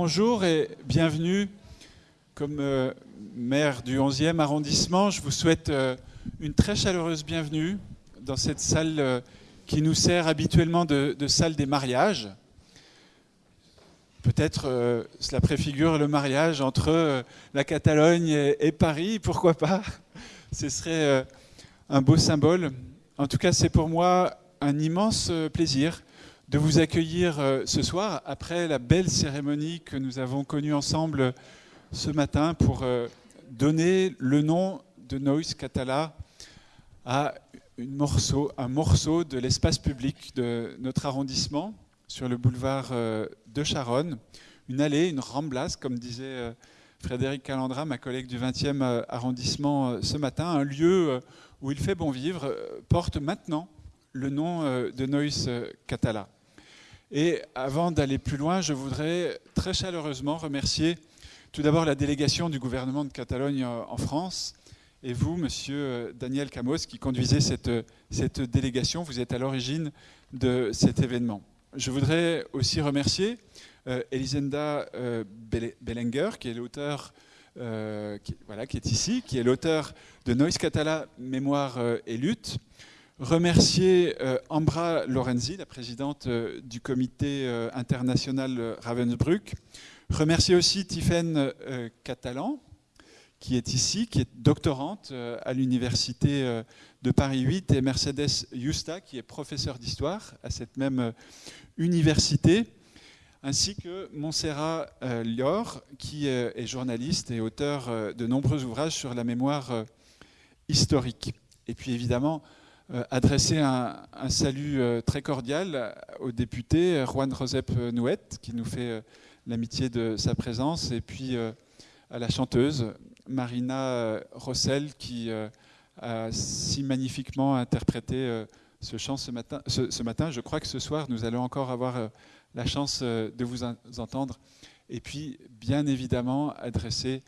bonjour et bienvenue. Comme euh, maire du 11e arrondissement, je vous souhaite euh, une très chaleureuse bienvenue dans cette salle euh, qui nous sert habituellement de, salle des mariages. Peut-être cela préfigure le mariage entre la Catalogne et, Paris, pourquoi pas Ce serait un beau symbole. En tout cas, c'est pour moi un immense plaisir de vous accueillir euh, ce soir après la belle cérémonie que nous avons connue ensemble ce matin pour euh, donner le nom de Noise Catala à un morceau de l'espace public de notre arrondissement sur le boulevard euh, de Charonne, une allée, une ramblas, comme disait Frédéric Calandra, ma collègue du 20e arrondissement ce matin, un lieu où il fait bon vivre, porte maintenant le nom de Noise Catala. Et avant d'aller plus loin, je voudrais très chaleureusement remercier tout d'abord la délégation du gouvernement de Catalogne en France et vous, monsieur euh, Daniel Camos, qui conduisez cette, cette délégation. Vous êtes à l'origine de cet événement. Je voudrais aussi remercier euh, Elisenda euh, qui est l'auteur, voilà, qui est ici, qui est l'auteur de Noise Catala, Mémoire et Lutte, remercier euh, Ambra Lorenzi, la présidente euh, du comité euh, international Ravensbrück. Remercier aussi Tiffaine Catalan, qui est ici, qui est doctorante à l'université de Paris 8, et Mercedes Justa, qui est professeure d'histoire à cette même université, ainsi que Montserrat Lior, qui est journaliste et auteur de nombreux ouvrages sur la mémoire historique. Et puis évidemment, adresser un, salut euh, très cordial au député Juan Josep Nouet, qui nous fait euh, l'amitié de sa présence, et puis à la chanteuse Marina Rossel, qui a si magnifiquement interprété ce chant ce matin, ce, matin. Je crois que ce soir, nous allons encore avoir la chance de vous entendre. Et puis, bien évidemment, adresser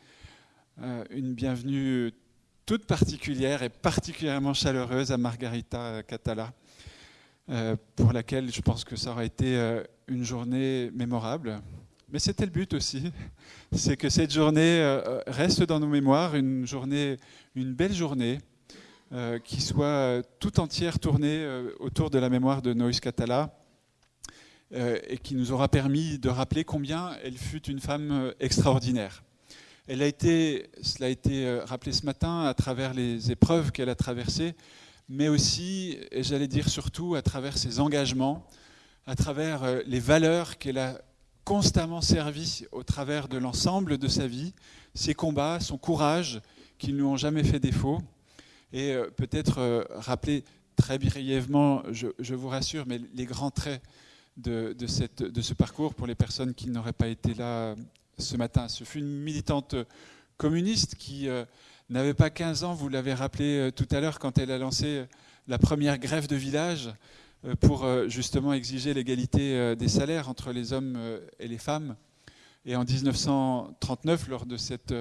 une bienvenue toute particulière et particulièrement chaleureuse à Margarita Catala, euh, pour laquelle je pense que ça aura été euh, une journée mémorable. Mais c'était le but aussi, c'est que cette journée euh, reste dans nos mémoires, une journée, une belle journée, qui soit tout entière tournée autour de la mémoire de Noïs Catala, et qui nous aura permis de rappeler combien elle fut une femme extraordinaire. Elle a été, cela a été euh, rappelé ce matin, à travers les épreuves qu'elle a traversées, mais aussi, et j'allais dire surtout, à travers ses engagements, à travers euh, les valeurs qu'elle a constamment servies au travers de l'ensemble de sa vie, ses combats, son courage, qui ne lui ont jamais fait défaut. Et euh, peut-être rappeler très brièvement, je, vous rassure, mais les grands traits de, cette, de, ce parcours pour les personnes qui n'auraient pas été là ce matin. Ce fut une militante communiste qui euh, n'avait pas 15 ans, vous l'avez rappelé euh, tout à l'heure, quand elle a lancé euh, la première grève de village pour justement exiger l'égalité des salaires entre les hommes et les femmes. Et en 1939, lors de cette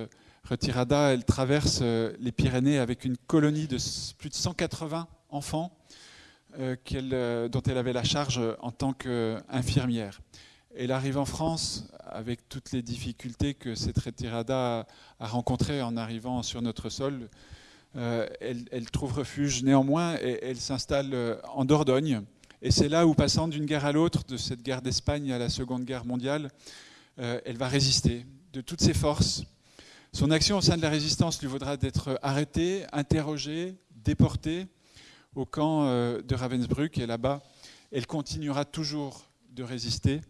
retirada, elle traverse les Pyrénées avec une colonie de plus de 180 enfants dont elle avait la charge en tant qu'infirmière. Elle arrive en France avec toutes les difficultés que cette retirada a rencontrées en arrivant sur notre sol. Euh, elle, trouve refuge néanmoins et elle s'installe euh, en Dordogne. Et c'est là où, passant d'une guerre à l'autre, de cette guerre d'Espagne à la Seconde Guerre mondiale, euh, elle va résister de toutes ses forces. Son action au sein de la résistance lui vaudra d'être arrêtée, interrogée, déportée au camp de Ravensbrück. Et là-bas, elle continuera toujours de résister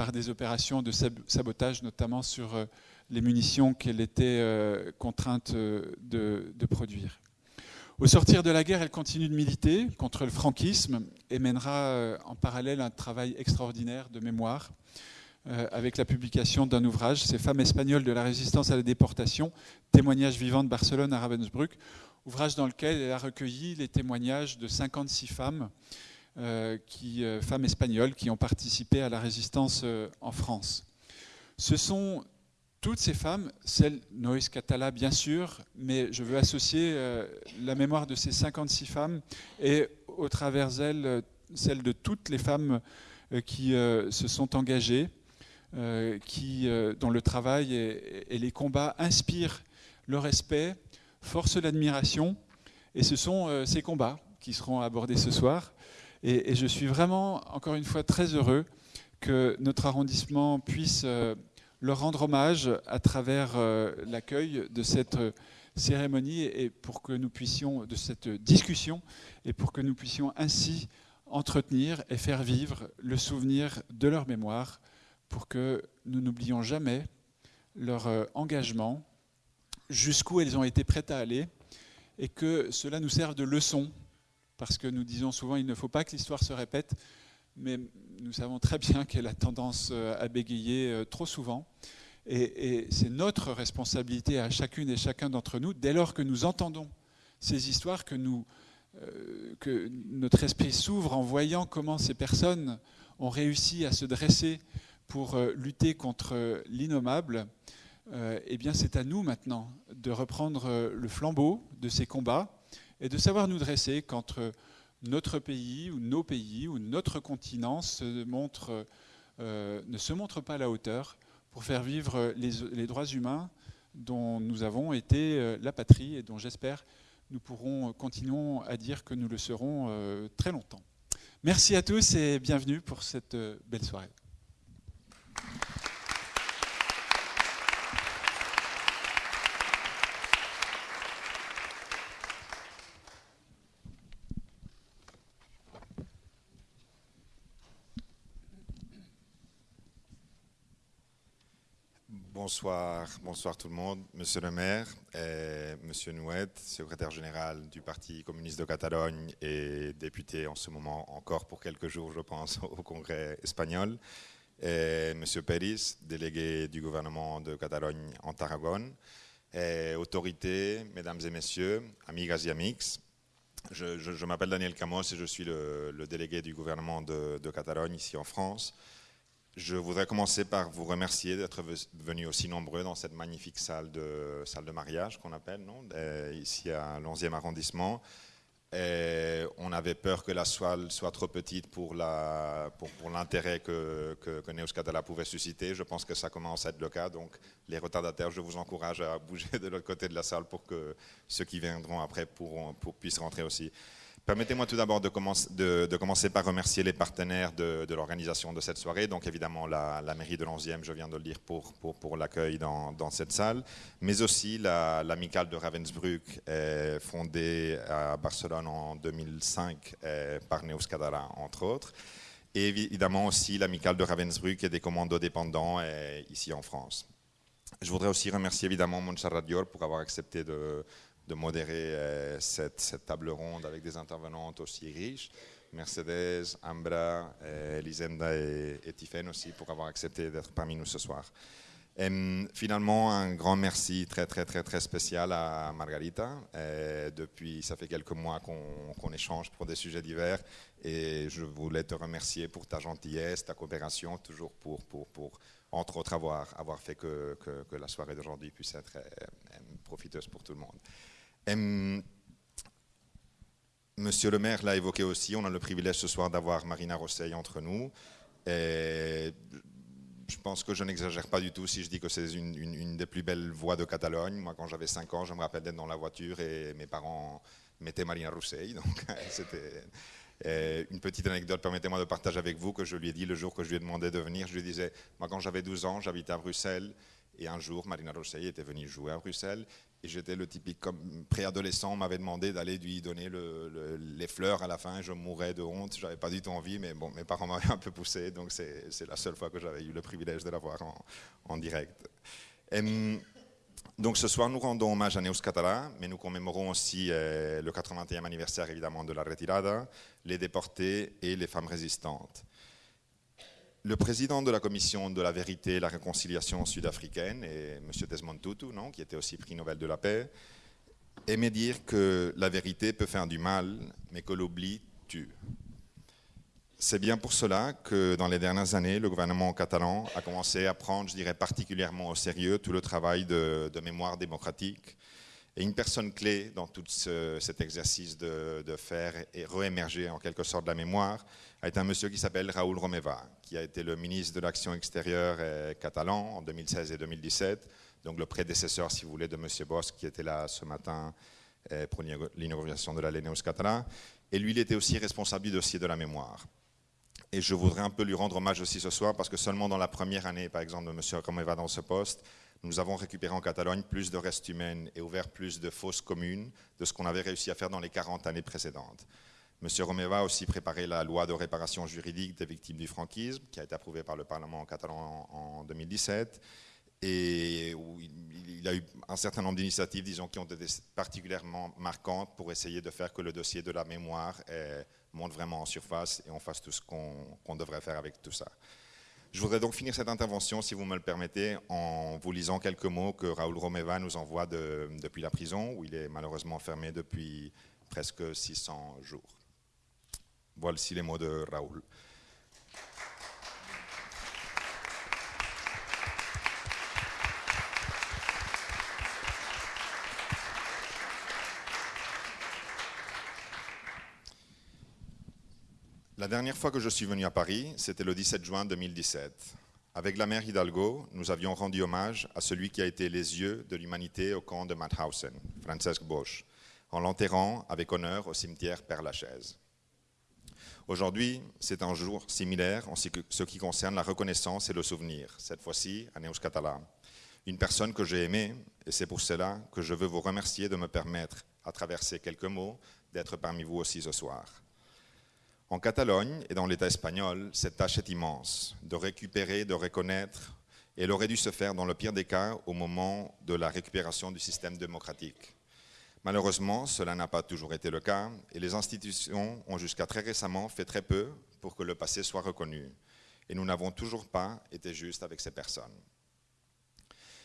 par des opérations de sabotage, notamment sur euh, les munitions qu'elle était euh, contrainte euh, de, produire. Au sortir de la guerre, elle continue de militer contre le franquisme et mènera en parallèle un travail extraordinaire de mémoire avec la publication d'un ouvrage, Ces femmes espagnoles de la résistance à la déportation, témoignages vivants de Barcelone à Ravensbrück, ouvrage dans lequel elle a recueilli les témoignages de 56 femmes qui, euh, femmes espagnoles qui ont participé à la résistance euh, en France. Ce sont toutes ces femmes, celle Noïs Catala bien sûr, mais je veux associer la mémoire de ces 56 femmes et au travers elles, celle de toutes les femmes qui se sont engagées qui, dont le travail et, les combats inspirent le respect, forcent l'admiration. Et ce sont ces combats qui seront abordés ce soir. Et, je suis vraiment, encore une fois, très heureux que notre arrondissement puisse leur rendre hommage à travers l'accueil de cette cérémonie et pour que nous puissions, de cette discussion, et pour que nous puissions ainsi entretenir et faire vivre le souvenir de leur mémoire, pour que nous n'oublions jamais leur euh, engagement, jusqu'où elles ont été prêtes à aller, et que cela nous serve de leçon, parce que nous disons souvent il ne faut pas que l'histoire se répète, mais nous savons très bien qu'elle a tendance euh, à bégayer euh, trop souvent. Et, c'est notre responsabilité à chacune et chacun d'entre nous, dès lors que nous entendons ces histoires, que, euh, notre esprit s'ouvre en voyant comment ces personnes ont réussi à se dresser pour lutter contre l'innommable, eh bien c'est à nous maintenant de reprendre le flambeau de ces combats et de savoir nous dresser quand notre pays ou nos pays ou notre continent montre, ne se montre pas à la hauteur pour faire vivre les, droits humains dont nous avons été euh, la patrie et dont j'espère nous pourrons continuer à dire que nous le serons euh, très longtemps. Merci à tous et bienvenue pour cette euh, belle soirée. Bonsoir, bonsoir tout le monde. Monsieur le maire, et Monsieur Nouet, secrétaire général du Parti communiste de Catalogne et député en ce moment encore pour quelques jours, je pense, au Congrès espagnol. Et Monsieur Pérez, délégué du gouvernement de Catalogne en Tarragone. Et autorités, mesdames et messieurs, amigas et amix, je, m'appelle Daniel Camos et je suis le, délégué du gouvernement de Catalogne ici en France. Je voudrais commencer par vous remercier d'être venus aussi nombreux dans cette magnifique salle de, salle de mariage qu'on appelle, ici à l'11e arrondissement. On avait peur que la salle soit trop petite pour l'intérêt pour, pour que, que, que Neos Catala pouvait susciter. Je pense que ça commence à être le cas. Donc, les retardataires, je vous encourage à bouger de l'autre côté de la salle pour que ceux qui viendront après pourront, pour, puissent rentrer aussi. Permettez-moi tout d'abord de, commencer par remercier les partenaires de, l'organisation de cette soirée. Donc évidemment la, mairie de l'Onzième, je viens de le dire, pour, l'accueil dans, cette salle, mais aussi l'amicale de Ravensbrück, fondée à Barcelone en 2005 par Neus Cadara, entre autres. Et évidemment aussi l'amicale de Ravensbrück et des commandos dépendants ici en France. Je voudrais aussi remercier évidemment Montserrat Dior pour avoir accepté de de modérer euh, cette, table ronde avec des intervenantes aussi riches. Mercedes, Ambra, euh, Elisenda et, et aussi pour avoir accepté d'être parmi nous ce soir. Et, finalement, un grand merci très très très très spécial à Margarita. Euh, depuis, ça fait quelques mois qu'on échange pour des sujets divers et je voulais te remercier pour ta gentillesse, ta coopération, toujours pour, pour, pour entre autres, avoir, avoir fait que, que la soirée d'aujourd'hui puisse être profiteuse pour tout le monde. Monsieur le maire l'a évoqué aussi, on a le privilège ce soir d'avoir Marina Rosseil entre nous. Et je pense que je n'exagère pas du tout si je dis que c'est une, des plus belles voix de Catalogne. Moi, quand j'avais 5 ans, je me rappelle d'être dans la voiture et mes parents mettaient Marina Rosseil. Donc, c'était une petite anecdote, permettez-moi de partager avec vous que je lui ai dit le jour que je lui ai demandé de venir. Je lui disais, moi, quand j'avais 12 ans, j'habitais à Bruxelles. Et un jour, Marina Rosseil était venue jouer à Bruxelles j'étais le typique préadolescent, on m'avait demandé d'aller lui donner les fleurs à la fin. Je mourais de honte, j'avais pas du tout envie, mais bon, mes parents m'avaient un peu poussé, donc c'est la seule fois que j'avais eu le privilège de la voir en, direct. donc ce soir, nous rendons hommage à Neus Catala, mais nous commémorons aussi euh, le 81e anniversaire évidemment de la Retirada, les déportés et les femmes résistantes. Le président de la commission de la vérité et la réconciliation sud-africaine, M. Desmond Tutu, non, qui était aussi prix Nobel de la paix, aimait dire que la vérité peut faire du mal, mais que l'oubli tue. C'est bien pour cela que dans les dernières années, le gouvernement catalan a commencé à prendre, je dirais particulièrement au sérieux, tout le travail de, mémoire démocratique Et une personne clé dans tout cet exercice de, faire et réémerger en quelque sorte la mémoire a été un monsieur qui s'appelle Raoul Romeva, qui a été le ministre de l'Action extérieure catalan en 2016 et 2017, donc le prédécesseur, si vous voulez, de monsieur Bosch, qui était là ce matin pour l'inauguration de la Leneus Catalan. Et lui, il était aussi responsable du dossier de la mémoire. Et je voudrais un peu lui rendre hommage aussi ce soir, parce que seulement dans la première année, par exemple, de M. Romeva dans ce poste, nous avons récupéré en Catalogne plus de restes humains et ouvert plus de fosses communes de ce qu'on avait réussi à faire dans les 40 années précédentes. M. Romeva a aussi préparé la loi de réparation juridique des victimes du franquisme, qui a été approuvée par le Parlement catalan en 2017 et où il, a eu un certain nombre d'initiatives, disons, qui ont été particulièrement marquantes pour essayer de faire que le dossier de la mémoire monte vraiment en surface et on fasse tout ce qu'on devrait faire avec tout ça. Je voudrais donc finir cette intervention, si vous me le permettez, en vous lisant quelques mots que Raoul Romeva nous envoie depuis la prison, où il est malheureusement fermé depuis presque 600 jours. Voici les mots de Raoul. La dernière fois que je suis venu à Paris, c'était le 17 juin 2017. Avec la mère Hidalgo, nous avions rendu hommage à celui qui a été les yeux de l'humanité au camp de Mauthausen, Francesc Bosch, en l'enterrant avec honneur au cimetière Père-Lachaise. Aujourd'hui, c'est un jour similaire en ce qui concerne la reconnaissance et le souvenir, cette fois-ci à Neus Catala. Une personne que j'ai aimée, et c'est pour cela que je veux vous remercier de me permettre, à travers ces quelques mots, d'être parmi vous aussi ce soir. En Catalogne et dans l'État espagnol, cette tâche est immense, de récupérer, de reconnaître, et elle aurait dû se faire dans le pire des cas au moment de la récupération du système démocratique. Malheureusement, cela n'a pas toujours été le cas, et les institutions ont jusqu'à très récemment fait très peu pour que le passé soit reconnu, et nous n'avons toujours pas été justes avec ces personnes.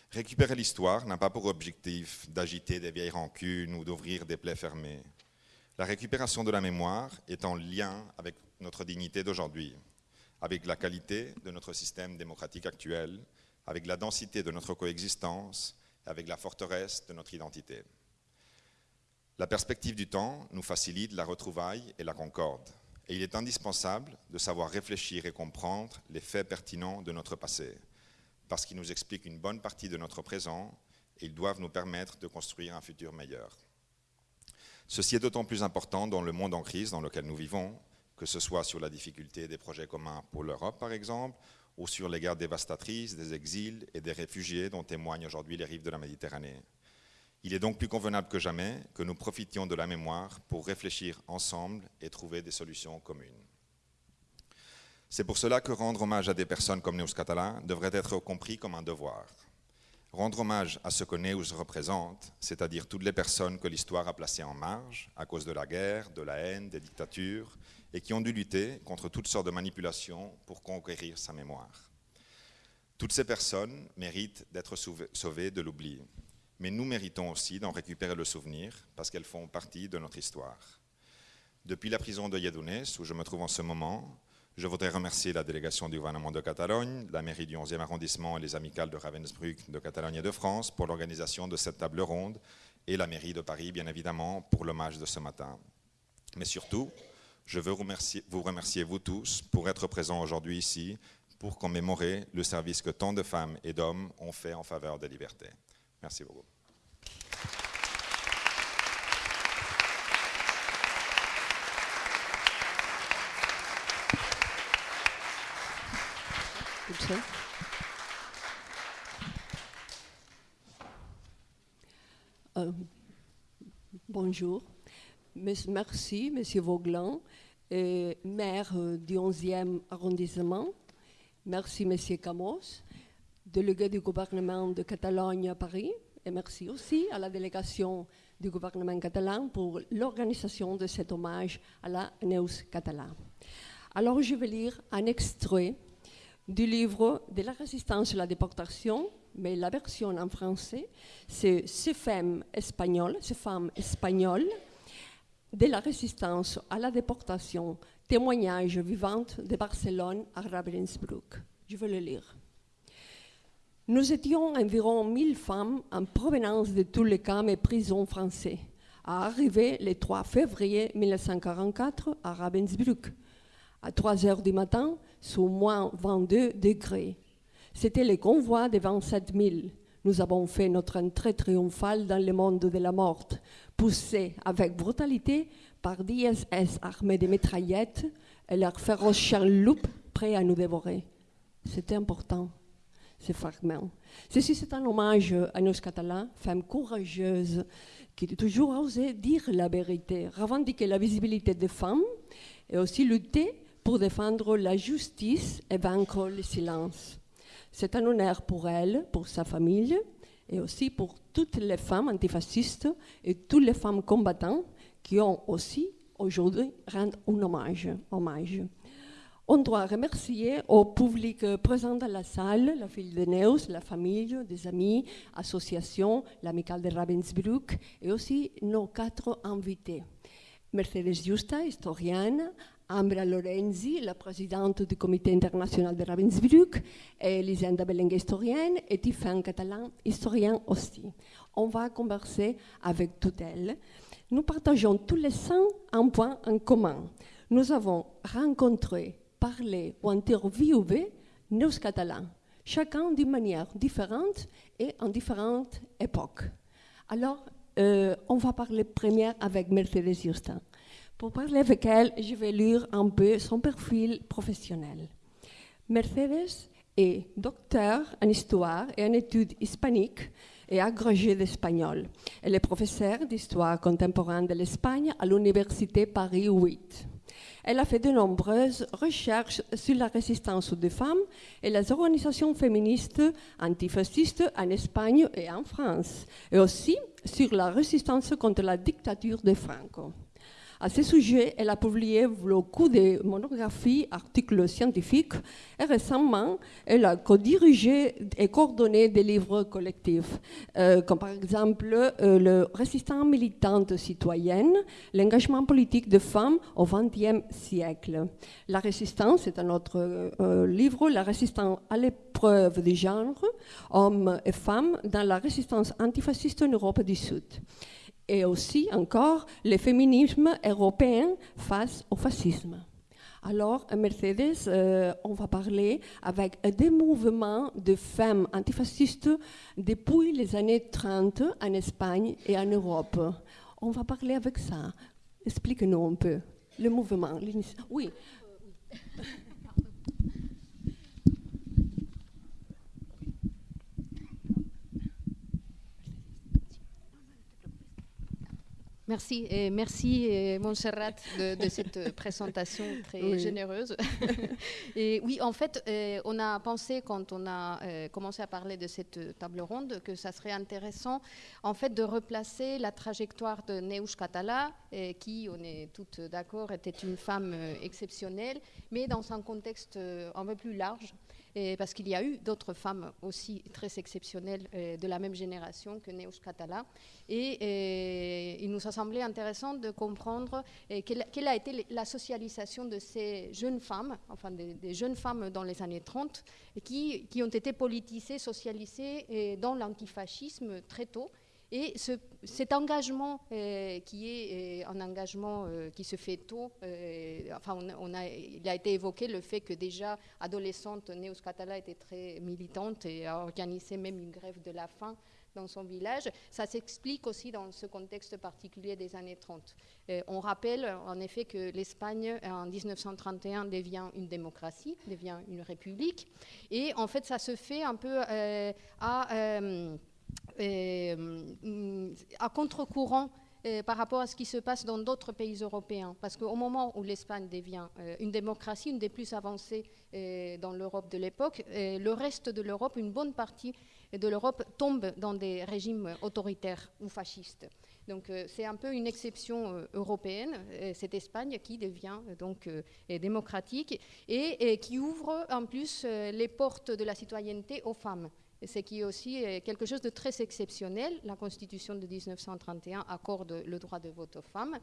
Récupérer l'histoire n'a pas pour objectif d'agiter des vieilles rancunes ou d'ouvrir des plaies fermées. La récupération de la mémoire est en lien avec notre dignité d'aujourd'hui, avec la qualité de notre système démocratique actuel, avec la densité de notre coexistence, avec la forteresse de notre identité. La perspective du temps nous facilite la retrouvaille et la concorde, et il est indispensable de savoir réfléchir et comprendre les faits pertinents de notre passé, parce qu'ils nous expliquent une bonne partie de notre présent et ils doivent nous permettre de construire un futur meilleur. Ceci est d'autant plus important dans le monde en crise dans lequel nous vivons, que ce soit sur la difficulté des projets communs pour l'Europe, par exemple, ou sur les guerres dévastatrices, des exils et des réfugiés dont témoignent aujourd'hui les rives de la Méditerranée. Il est donc plus convenable que jamais que nous profitions de la mémoire pour réfléchir ensemble et trouver des solutions communes. C'est pour cela que rendre hommage à des personnes comme Neus Catalan devrait être compris comme un devoir. Rendre hommage à ce que Neus représente, c'est-à-dire toutes les personnes que l'histoire a placées en marge à cause de la guerre, de la haine, des dictatures, et qui ont dû lutter contre toutes sortes de manipulations pour conquérir sa mémoire. Toutes ces personnes méritent d'être sauvées de l'oubli, mais nous méritons aussi d'en récupérer le souvenir parce qu'elles font partie de notre histoire. Depuis la prison de Yedounes, où je me trouve en ce moment, je voudrais remercier la délégation du gouvernement de Catalogne, la mairie du 11e arrondissement et les amicales de Ravensbrück, de Catalogne et de France pour l'organisation de cette table ronde et la mairie de Paris, bien évidemment, pour l'hommage de ce matin. Mais surtout, je veux vous remercier, vous tous, pour être présents aujourd'hui ici, pour commémorer le service que tant de femmes et d'hommes ont fait en faveur des libertés. Merci beaucoup. Euh, bonjour. Merci, Monsieur Vauglan, maire euh, du 11e arrondissement. Merci, Monsieur Camos, délégué du gouvernement de Catalogne à Paris. Et merci aussi à la délégation du gouvernement catalan pour l'organisation de cet hommage à la Neus catalan. Alors, je vais lire un extrait du livre de la résistance à la déportation, mais la version en français, c'est Ces femmes espagnoles, ces femmes espagnoles de la résistance à la déportation, témoignage vivant de Barcelone à Ravensbrück. Je vais le lire. Nous étions environ 1000 femmes en provenance de tous les camps et prisons français, à arriver le 3 février 1944 à Ravensbrück, à 3 heures du matin, sous moins 22 degrés. C'était le convoi des 27 000. Nous avons fait notre entrée triomphale dans le monde de la mort, poussés avec brutalité par d'ISS armés de mitraillettes et leurs féroces chaloupe prêts à nous dévorer. C'était important, ce fragment. Ceci, c'est un hommage à nos Catalans, femmes courageuses, qui ont toujours osé dire la vérité, revendiquer la visibilité des femmes et aussi lutter pour défendre la justice et vaincre le silence. C'est un honneur pour elle, pour sa famille, et aussi pour toutes les femmes antifascistes et toutes les femmes combattantes qui ont aussi aujourd'hui rendu un hommage. hommage. On doit remercier au public présent dans la salle, la fille de Neus, la famille, des amis, associations, l'amicale de Ravensbrück et aussi nos quatre invités. Mercedes Justa, historienne, Ambra Lorenzi, la présidente du comité international de Ravensbrück, et Lisenda historienne, et Tiffin Catalan, historien aussi. On va converser avec toutes elles. Nous partageons tous les cinq un point en commun. Nous avons rencontré, parlé ou interviewé nos Catalans, chacun d'une manière différente et en différentes époques. Alors, euh, on va parler première avec Mercedes Justin. Pour parler avec elle, je vais lire un peu son profil professionnel. Mercedes est docteur en histoire et en études hispaniques et agrégée d'espagnol. Elle est professeure d'histoire contemporaine de l'Espagne à l'Université Paris 8. Elle a fait de nombreuses recherches sur la résistance des femmes et les organisations féministes antifascistes en Espagne et en France, et aussi sur la résistance contre la dictature de Franco. À ce sujet, elle a publié beaucoup de monographies, articles scientifiques et récemment, elle a co-dirigé et coordonné des livres collectifs, euh, comme par exemple euh, Le résistant militante citoyenne, l'engagement politique des femmes au XXe siècle. La résistance, c'est un autre euh, livre, La résistance à l'épreuve du genre, hommes et femmes dans la résistance antifasciste en Europe du Sud et aussi encore le féminisme européen face au fascisme. Alors, Mercedes, euh, on va parler avec des mouvements de femmes antifascistes depuis les années 30 en Espagne et en Europe. On va parler avec ça. Explique-nous un peu le mouvement. Oui. Merci et merci Montserrat de, cette présentation très généreuse. et oui, en fait, euh, on a pensé quand on a euh, commencé à parler de cette table ronde que ça serait intéressant en fait de replacer la trajectoire de Neus Catala, euh, qui, on est toutes d'accord, était une femme exceptionnelle, mais dans un contexte un peu plus large parce qu'il y a eu d'autres femmes aussi très exceptionnelles euh, de la même génération que Neus Catala. Et, euh, il nous a semblé intéressant de comprendre euh, quelle, a été la socialisation de ces jeunes femmes, enfin des, jeunes femmes dans les années 30, qui, qui ont été politisées, socialisées dans l'antifascisme très tôt et cet engagement euh, qui est euh, un engagement euh, qui se fait tôt, enfin il a été évoqué le fait que déjà adolescente, Neus Catala était très militante et a organisé même une grève de la faim dans son village. Ça s'explique aussi dans ce contexte particulier des années 30. on rappelle en effet que l'Espagne en 1931 devient une démocratie, devient une république, et en fait ça se fait un peu à à contre-courant euh, par rapport à ce qui se passe dans d'autres pays européens. Parce qu'au moment où l'Espagne devient euh, une démocratie, une des plus avancées dans l'Europe de l'époque, le reste de l'Europe, une bonne partie de l'Europe tombe dans des régimes autoritaires ou fascistes. Donc c'est un peu une exception européenne, cette Espagne qui devient donc démocratique et, qui ouvre en plus les portes de la citoyenneté aux femmes ce qui est aussi euh, quelque chose de très exceptionnel. La Constitution de 1931 accorde le droit de vote aux femmes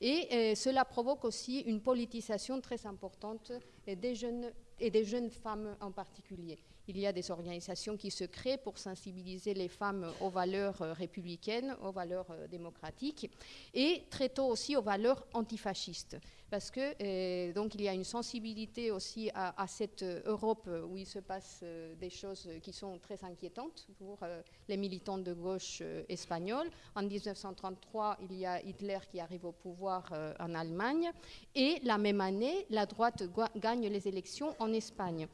et euh, cela provoque aussi une politisation très importante des jeunes et des jeunes femmes en particulier il y a des organisations qui se créent pour sensibiliser les femmes aux valeurs républicaines, aux valeurs démocratiques, et très tôt aussi aux valeurs antifascistes parce que euh, donc il y a une sensibilité aussi à, cette Europe où il se passe euh, des choses qui sont très inquiétantes pour euh, les militants de gauche espagnols. En 1933, il y a Hitler qui arrive au pouvoir en Allemagne et la même année, la droite gagne les élections en Espagne.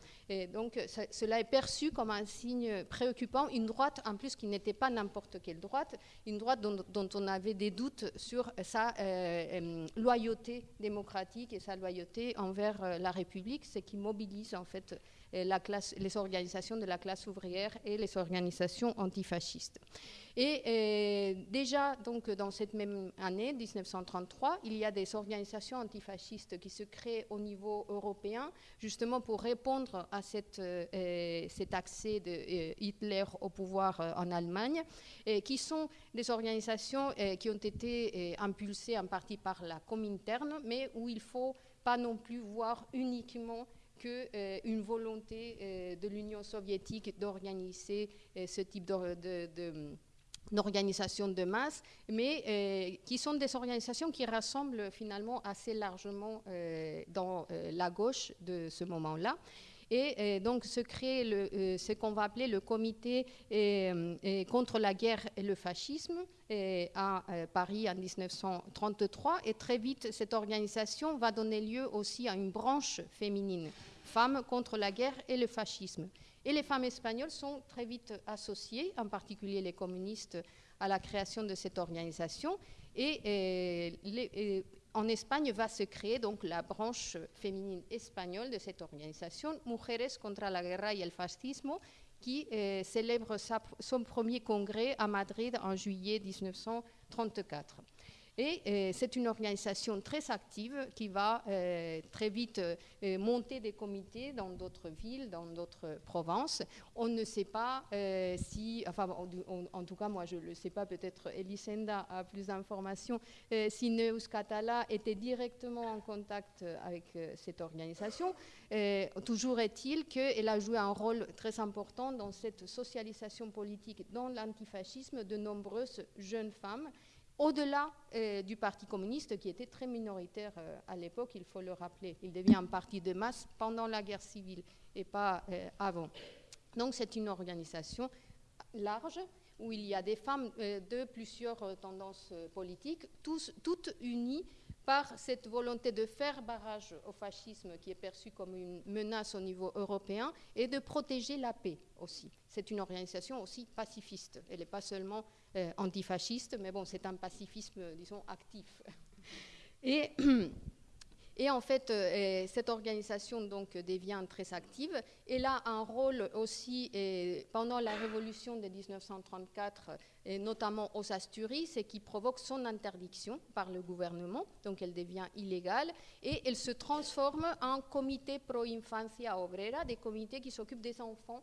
Donc cela est perçu comme un signe préoccupant, une droite en plus qui n'était pas n'importe quelle droite, une droite dont, on avait des doutes sur sa loyauté démocratique et sa loyauté envers euh, la République, ce qui mobilise en fait classe, les organisations de la classe ouvrière et les organisations antifascistes. Et euh, déjà, donc, dans cette même année, 1933, il y a des organisations antifascistes qui se créent au niveau européen, justement pour répondre à cette, cet accès de Hitler au pouvoir en Allemagne, et qui sont des organisations qui ont été impulsées en partie par la Comintern, mais où il ne faut pas non plus voir uniquement euh, volonté euh, de l'Union soviétique d'organiser euh, ce type d'organisation de, masse, mais qui sont des organisations qui rassemblent finalement assez largement dans la gauche de ce moment-là. Et, donc se crée ce qu'on va appeler le comité contre la guerre et le fascisme à Paris en 1933. Et très vite, cette organisation va donner lieu aussi à une branche féminine, Femmes contre la guerre et le fascisme. Et les femmes espagnoles sont très vite associées, en particulier les communistes, à la création de cette organisation. Et, et en Espagne va se créer donc la branche féminine espagnole de cette organisation, Mujeres contra la guerra y el fascismo, qui euh, célèbre son premier congrès à Madrid en juillet 1934. Et euh, c'est une organisation très active qui va euh, très vite euh, monter des comités dans d'autres villes, dans d'autres provinces. On ne sait pas si, enfin en, tout cas moi je ne le sais pas, peut-être Elisenda a plus d'informations, si Neus Catala était directement en contact avec cette organisation. toujours est-il qu'elle a joué un rôle très important dans cette socialisation politique, dans l'antifascisme de nombreuses jeunes femmes au-delà euh, du Parti communiste qui était très minoritaire euh, à l'époque, il faut le rappeler. Il devient un parti de masse pendant la guerre civile et pas euh, avant. Donc c'est une organisation large où il y a des femmes de plusieurs tendances politiques, toutes unies par cette volonté de faire barrage au fascisme qui est perçu comme une menace au niveau européen et de protéger la paix aussi. C'est une organisation aussi pacifiste. Elle n'est pas seulement euh, antifasciste, mais bon, c'est un pacifisme, disons, actif. Et Et en fait, euh, cette organisation donc devient très active. Elle a un rôle aussi pendant la révolution de 1934, et notamment aux Asturies, ce qui provoque son interdiction par le gouvernement. Donc elle devient illégale et elle se transforme en comité pro infancia obrera, des comités qui s'occupent des enfants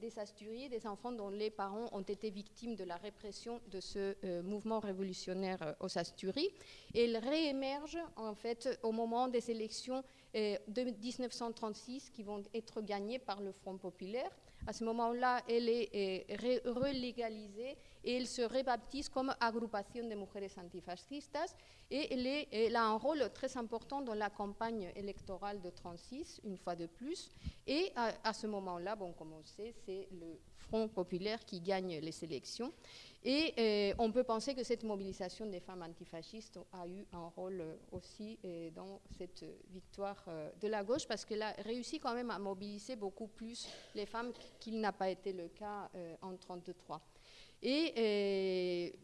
des Asturies, des enfants dont les parents ont été victimes de la répression de ce euh, mouvement révolutionnaire euh, aux Asturies. Et elle réémerge en fait au moment des élections euh, de 1936 qui vont être gagnées par le Front populaire. À ce moment-là, elle est relégalisée et elle se rebaptise comme Agrupación de Mujeres Antifascistas et elle, a un rôle très important dans la campagne électorale de 36, une fois de plus. Et à, ce moment-là, bon, comme on sait, c'est le Front populaire qui gagne les élections. Et euh, on peut penser que cette mobilisation des femmes antifascistes a eu un rôle euh, aussi euh, dans cette victoire de la gauche, parce qu'elle a réussi quand même à mobiliser beaucoup plus les femmes qu'il n'a pas été le cas en 1933. Et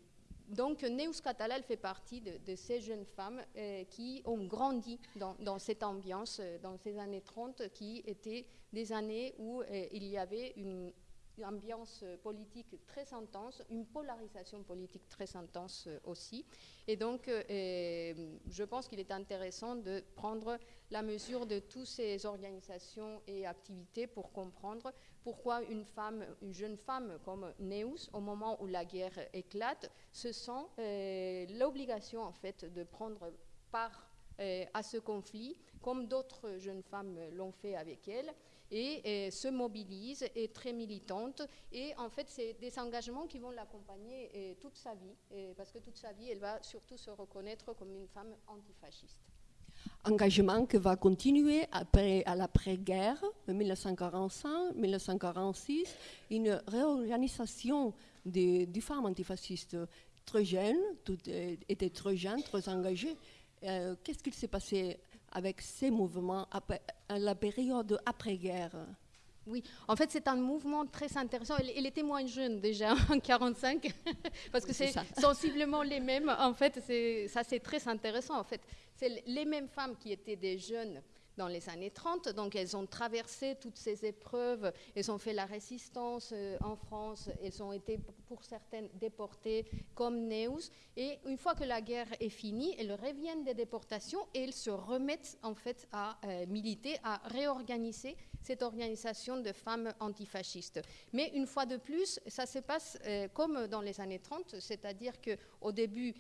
donc, Neus Catala, fait partie de, ces jeunes femmes qui ont grandi dans, dans, cette ambiance, dans ces années 30, qui étaient des années où il y avait une une ambiance politique très intense, une polarisation politique très intense euh, aussi. Et donc, euh, je pense qu'il est intéressant de prendre la mesure de toutes ces organisations et activités pour comprendre pourquoi une femme, une jeune femme comme Neus, au moment où la guerre éclate, se sent euh, l'obligation en fait de prendre part à ce conflit, comme d'autres jeunes femmes l'ont fait avec elle et, se mobilise, est très militante. Et en fait, c'est des engagements qui vont l'accompagner toute sa vie, parce que toute sa vie, elle va surtout se reconnaître comme une femme antifasciste engagement qui va continuer après, à l'après-guerre, 1945-1946, une réorganisation des, femmes antifascistes très jeunes, toutes étaient très jeunes, très engagées. Euh, qu'est-ce qu'il s'est passé avec ces mouvements à la période après-guerre oui, en fait, c'est un mouvement très intéressant. Il, était moins jeune déjà, en 45, parce que c'est sensiblement les mêmes. En fait, ça, c'est très intéressant. En fait, c'est les mêmes femmes qui étaient des jeunes dans les années 30. Donc elles ont traversé toutes ces épreuves, elles ont fait la résistance euh, en France, elles ont été pour certaines déportées comme Neus. Et une fois que la guerre est finie, elles reviennent des déportations et elles se remettent en fait à euh, militer, à réorganiser cette organisation de femmes antifascistes. Mais une fois de plus, ça se passe euh, comme dans les années 30, c'est-à-dire qu'au début,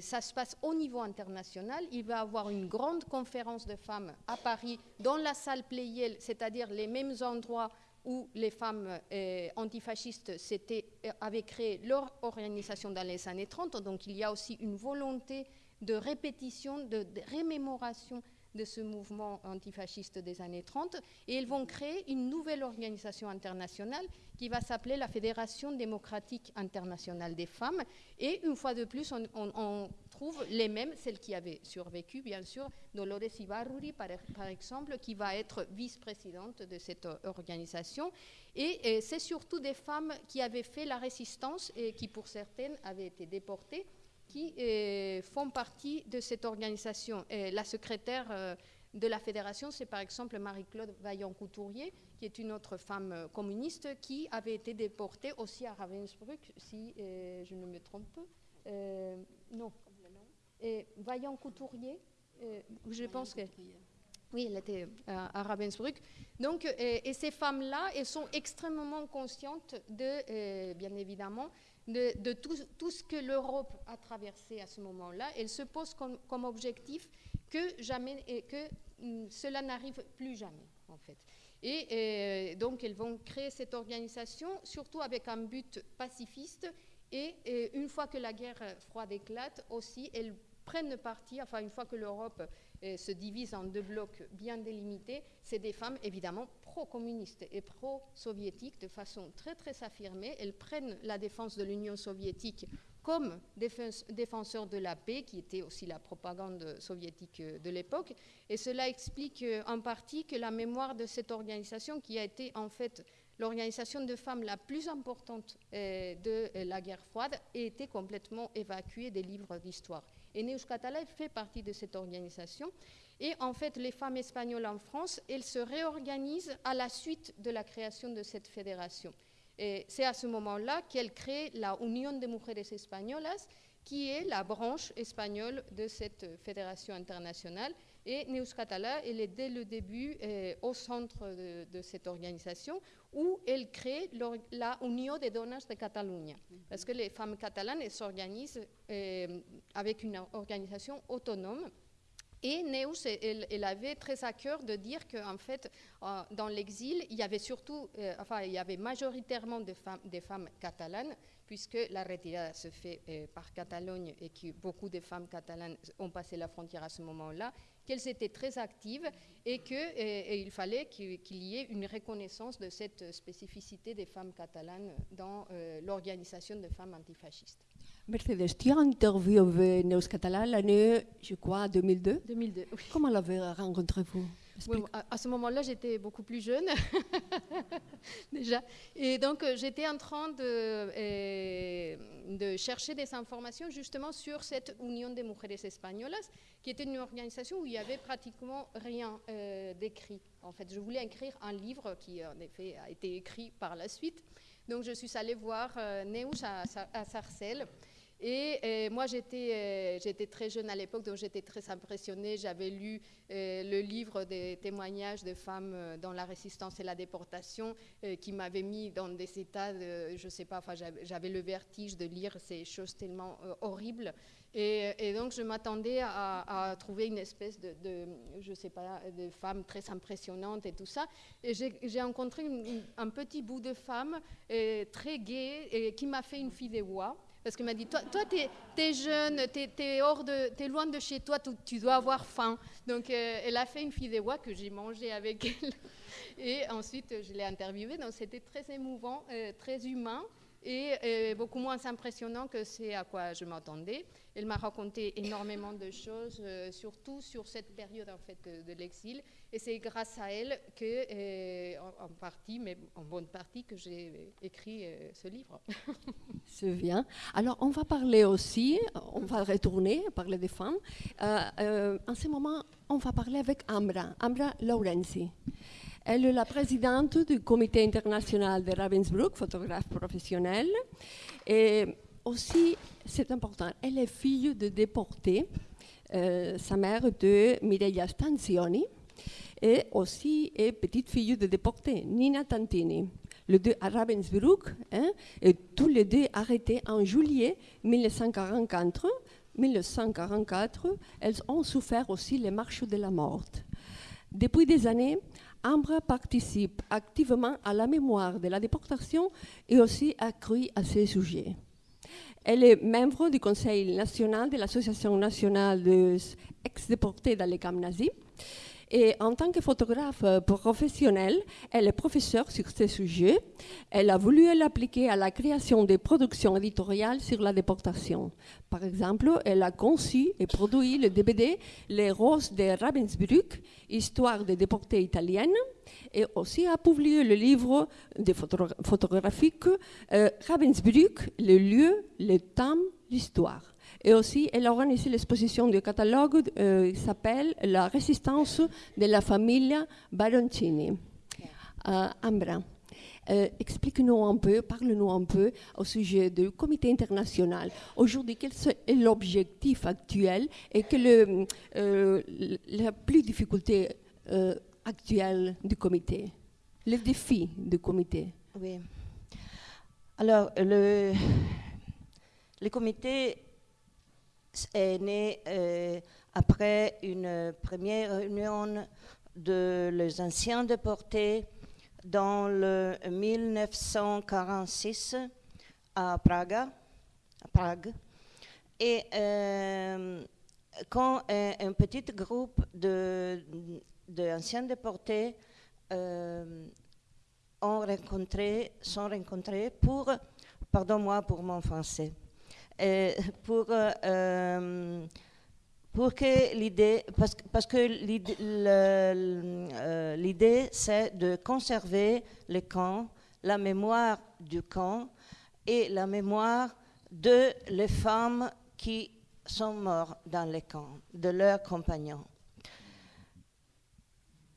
ça se passe au niveau international. Il va y avoir une grande conférence de femmes à Paris, dans la salle Pleyel, c'est-à-dire les mêmes endroits où les femmes euh, antifascistes euh, avaient créé leur organisation dans les années 30. Donc il y a aussi une volonté de répétition, de, de rémémoration de ce mouvement antifasciste des années 30 et ils vont créer une nouvelle organisation internationale qui va s'appeler la Fédération démocratique internationale des femmes. Et une fois de plus, on, trouve les mêmes, celles qui avaient survécu, bien sûr, Dolores Ibarruri, par, par exemple, qui va être vice-présidente de cette organisation. Et, et c'est surtout des femmes qui avaient fait la résistance et qui, pour certaines, avaient été déportées qui euh, font partie de cette organisation. la secrétaire euh, de la fédération, c'est par exemple Marie-Claude Vaillant-Couturier, qui est une autre femme euh, communiste qui avait été déportée aussi à Ravensbrück, si je ne me trompe pas. non. Vaillant-Couturier, je pense que... Oui, elle était à, Ravensbrück. Donc, et ces femmes-là, elles sont extrêmement conscientes de, bien évidemment, de, tout, ce que l'Europe a traversé à ce moment-là. Elle se pose comme, objectif que, jamais, et que mm, cela n'arrive plus jamais, en fait. Et euh, donc, elles vont créer cette organisation, surtout avec un but pacifiste. Et, et une fois que la guerre froide éclate, aussi, elles prennent parti, enfin, une fois que l'Europe se divise en deux blocs bien délimités, c'est des femmes évidemment pro-communistes et pro-soviétiques de façon très très affirmée. Elles prennent la défense de l'Union soviétique comme défenseur de la paix, qui était aussi la propagande soviétique de l'époque. Et cela explique euh, en partie que la mémoire de cette organisation, qui a été en fait l'organisation de femmes la plus importante euh, de la guerre froide, a été complètement évacuée des livres d'histoire. Et Neus Catala fait partie de cette organisation. Et en fait, les femmes espagnoles en France, elles se réorganisent à la suite de la création de cette fédération. Et c'est à ce moment-là qu'elles créent la Union de Mujeres Españolas, qui est la branche espagnole de cette fédération internationale. Et Neus Catala, elle est dès le début euh, au centre de, cette organisation, où elle crée la Union des Donas de Catalunya. Parce que les femmes catalanes s'organisent euh, avec une organisation autonome. Et Neus, elle, avait très à cœur de dire qu'en fait, euh, dans l'exil, il y avait surtout, enfin, il y avait majoritairement des femmes, des femmes catalanes, puisque la retirada se fait par Catalogne et que beaucoup de femmes catalanes ont passé la frontière à ce moment-là, qu'elles étaient très actives et qu'il fallait qu'il y ait une reconnaissance de cette spécificité des femmes catalanes dans euh, l'organisation de femmes antifascistes. Mercedes, tu as interviewé Neus Catalan l'année, je crois, 2002 2002, oui. Comment l'avez à, ce moment-là, j'étais beaucoup plus jeune déjà. Et donc, euh, j'étais en train de, euh, de, chercher des informations justement sur cette Union des Mujeres Españolas, qui était une organisation où il n'y avait pratiquement rien euh, d'écrit. En fait, je voulais écrire un livre qui, en effet, a été écrit par la suite. Donc, je suis allée voir Neus à, à Sarcelles. Et, moi, j'étais j'étais très jeune à l'époque, donc j'étais très impressionnée. J'avais lu le livre des témoignages de femmes dans la résistance et la déportation qui m'avait mis dans des états, de, je sais pas, enfin, j'avais le vertige de lire ces choses tellement horribles. Et, donc, je m'attendais à, trouver une espèce de, je sais pas, de femme très impressionnante et tout ça. Et j'ai rencontré un petit bout de femme très gaie et qui m'a fait une fille de voix. Parce qu'elle m'a dit, toi, toi tu es, jeune, tu es, loin de chez toi, tu, dois avoir faim. Donc, euh, elle a fait une fille de voix que j'ai mangée avec elle. Et ensuite, je l'ai interviewée. Donc, c'était très émouvant, euh, très humain et euh, beaucoup moins impressionnant que c'est à quoi je m'attendais. Elle m'a raconté énormément de choses, euh, surtout sur cette période en fait de, l'exil, et c'est grâce à elle que, euh, en, partie, mais en bonne partie, que j'ai écrit ce livre. C'est bien. Alors, on va parler aussi, on va retourner, parler des femmes. en ce moment, on va parler avec Ambra, Ambra Laurenzi. Elle est la présidente du comité international de Ravensbrück, photographe professionnelle. Et aussi, c'est important, elle est fille de déportés, euh, sa mère de Mireia Stanzioni, et aussi est petite fille de déportés, Nina Tantini. Les deux à Ravensbrück, hein, et tous les deux arrêtés en juillet 1944. 1944, elles ont souffert aussi les marches de la mort. Depuis des années, Ambra participe activement à la mémoire de la déportation et aussi accrue à ces sujets. Elle est membre du Conseil national de l'Association nationale des ex-déportés dans les camps nazis et en tant que photographe euh, professionnelle, elle est professeure sur ce sujet. Elle a voulu l'appliquer à la création des productions éditoriales sur la déportation. Par exemple, elle a conçu et produit le DVD Les Roses de Ravensbrück, Histoire des déportés italiennes, et aussi a publié le livre des photographiques euh, Ravensbrück, le lieu, le temps, l'histoire. Et aussi, elle a organisé l'exposition du catalogue euh, qui s'appelle La résistance de la famille Baroncini. Euh, Ambra, euh, explique-nous un peu, parle-nous un peu au sujet du comité international. Aujourd'hui, quel est l'objectif actuel et quelle est euh, la plus difficulté actuelle du comité, les défis du comité? Oui. Alors, le, le comité est né euh, après une première réunion de les anciens déportés dans le 1946 à Prague. Prague. Et euh, quand un, petit groupe d'anciens de, déportés euh, ont rencontré, sont rencontrés pour, pardon-moi pour mon français, pour, euh, euh, pour que l'idée, parce, parce, que l'idée, c'est de conserver le camp, la mémoire du camp et la mémoire de les femmes qui sont mortes dans les camps, de leurs compagnons.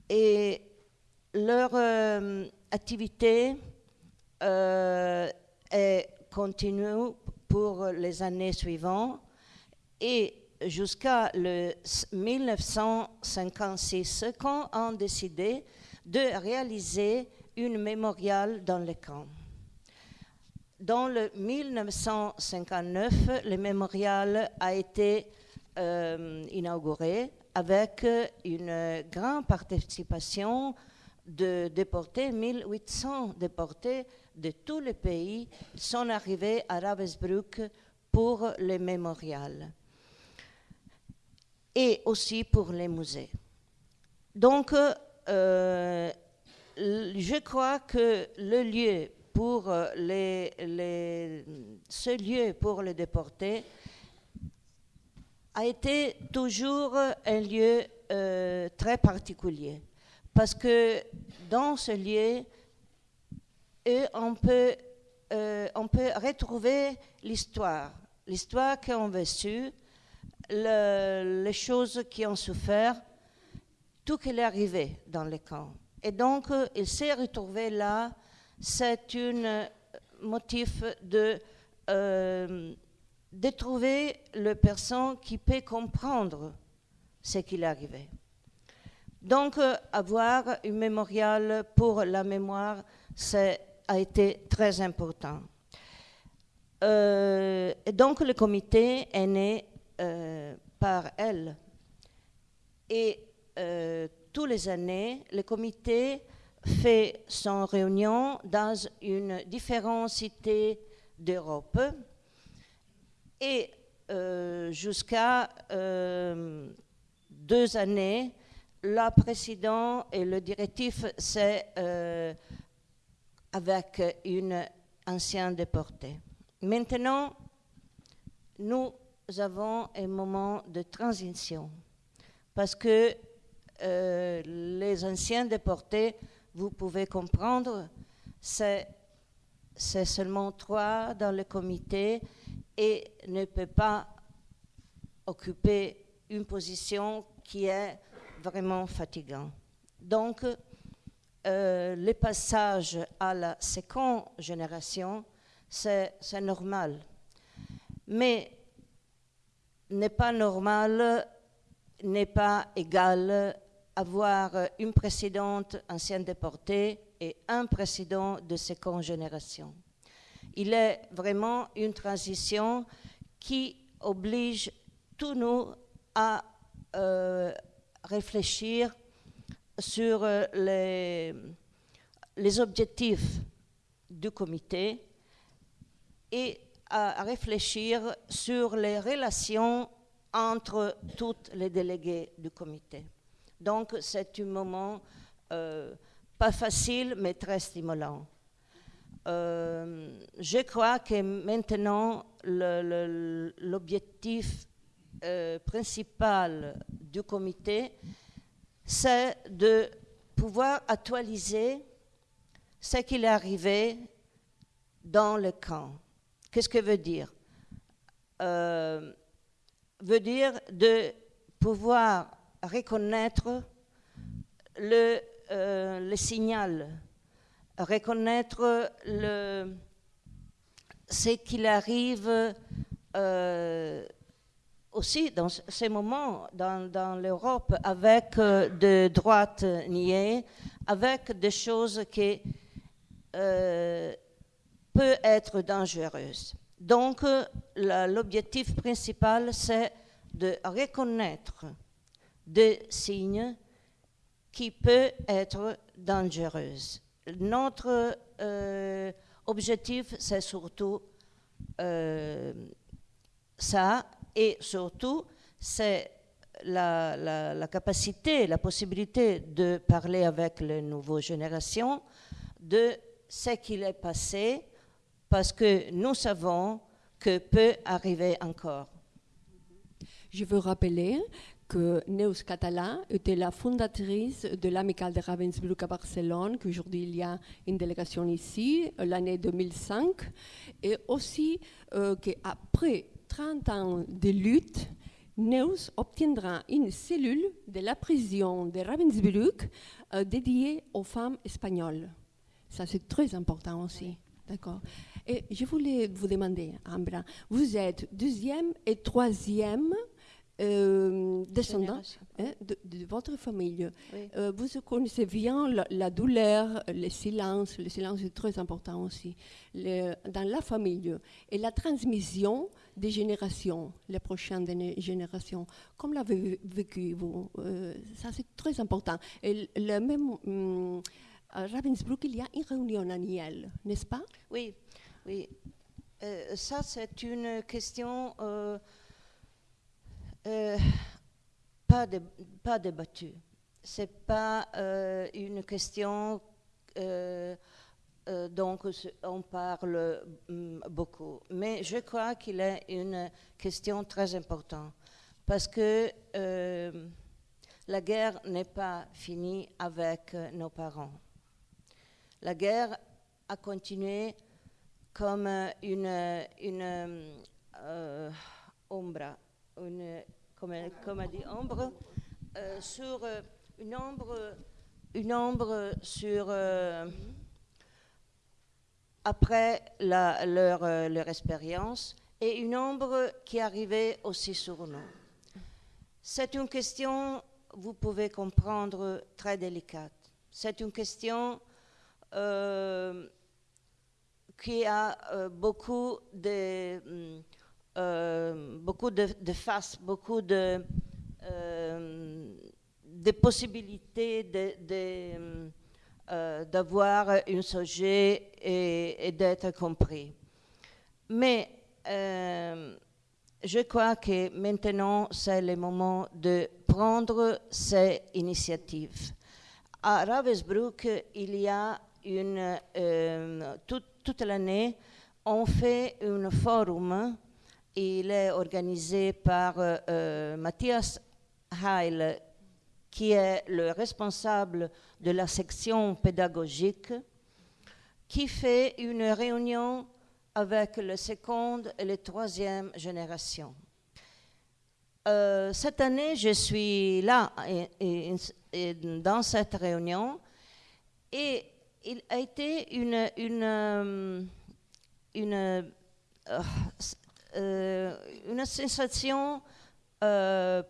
Et leur activité est continue pour les années suivantes et jusqu'à le 1956 quand on a décidé de réaliser une mémorial dans le camp. Dans le 1959, le mémorial a été euh, inauguré avec une grande participation de déportés, 1800 déportés de tous les pays sont arrivés à Ravensbrück pour le mémorial et aussi pour les musées. Donc, euh, je crois que le lieu pour les, ce lieu pour les déportés a été toujours un lieu euh, très particulier parce que dans ce lieu, et on peut, euh, on peut retrouver l'histoire, l'histoire qu'on a vécue, les choses qui ont souffert, tout ce qui est arrivé dans les camps. Et donc, euh, il s'est retrouvé là. C'est un motif de, euh, de trouver le personne qui peut comprendre ce qui est arrivé. Donc, euh, avoir un mémorial pour la mémoire, ça a été très important. Euh, et donc, le comité est né euh, par elle. Et tous les années, le comité fait son réunion dans une différente cité d'Europe. Et jusqu'à deux années, la présidente et le directif, c'est euh, avec une ancienne déportée. Maintenant, nous avons un moment de transition parce que euh, les anciens déportés, vous pouvez comprendre, c'est seulement trois dans le comité et ne peut pas occuper une position qui est vraiment fatigant. Donc, euh, le passage à la seconde génération, c'est normal. Mais n'est pas normal, n'est pas égal avoir une présidente ancienne déportée et un président de seconde génération. Il est vraiment une transition qui oblige tous nous à euh, réfléchir sur euh, les, objectifs du comité et à, réfléchir sur les relations entre toutes les délégués du comité. Donc c'est un moment euh, pas facile mais très stimulant. Euh, je crois que maintenant l'objectif principal du comité, c'est de pouvoir actualiser ce qu'il est arrivé dans le camp. Qu'est-ce que veut dire? Euh, Veut dire de pouvoir reconnaître le, euh, signal, reconnaître le, ce qu'il arrive euh, aussi dans ces moments dans, l'Europe avec euh, de droite niées, avec des choses qui euh, peuvent être dangereuses. Donc l'objectif principal, c'est de reconnaître des signes qui peuvent être dangereux. Notre euh, objectif, c'est surtout euh, ça et surtout, c'est la, capacité, la possibilité de parler avec les nouvelles générations de ce qu'il est passé, parce que nous savons que peut arriver encore. Je veux rappeler que Neus Català était la fondatrice de l'Amicale de Ravensbrück à Barcelone, qu'aujourd'hui il y a une délégation ici, l'année 2005, et aussi euh, qu'après 30 ans de lutte, Neus obtiendra une cellule de la prison de Ravensbrück euh, dédiée aux femmes espagnoles. Ça, c'est très important aussi. D'accord. Et je voulais vous demander, Ambra, vous êtes deuxième et troisième euh, descendant hein, de, votre famille. Euh, vous connaissez bien la, douleur, le silence. Le silence est très important aussi dans la famille. Et la transmission des générations, les prochaines générations. Comme l'avez vécu vous euh, Ça, c'est très important. Et le même, hum, à Ravensbrück, il y a une réunion annuelle, n'est-ce pas? Oui, oui. ça, c'est une question euh, pas, de, pas débattue. Ce n'est pas euh, une question euh, dont on parle mm, beaucoup. Mais je crois qu'il est une question très importante parce que la guerre n'est pas finie avec nos parents. La guerre a continué comme une, ombre comme, comme a dit Ambre, euh, sur euh, une ombre, une ombre sur euh, après la, leur, expérience et une ombre qui arrivait aussi sur nous. C'est une question, vous pouvez comprendre, très délicate. C'est une question euh, qui a euh, beaucoup de, euh, beaucoup de, faces, beaucoup de, de possibilités d'avoir un sujet et, d'être compris. Mais je crois que maintenant, c'est le moment de prendre ces initiatives. À Ravensbrück, il y a une, euh, toute l'année, on fait un forum. Il est organisé par euh, Matthias Heil, qui est le responsable de la section pédagogique, qui fait une réunion avec la seconde et la troisième génération. Euh, cette année, je suis là dans cette réunion et il a été une, une, euh, une, euh, une sensation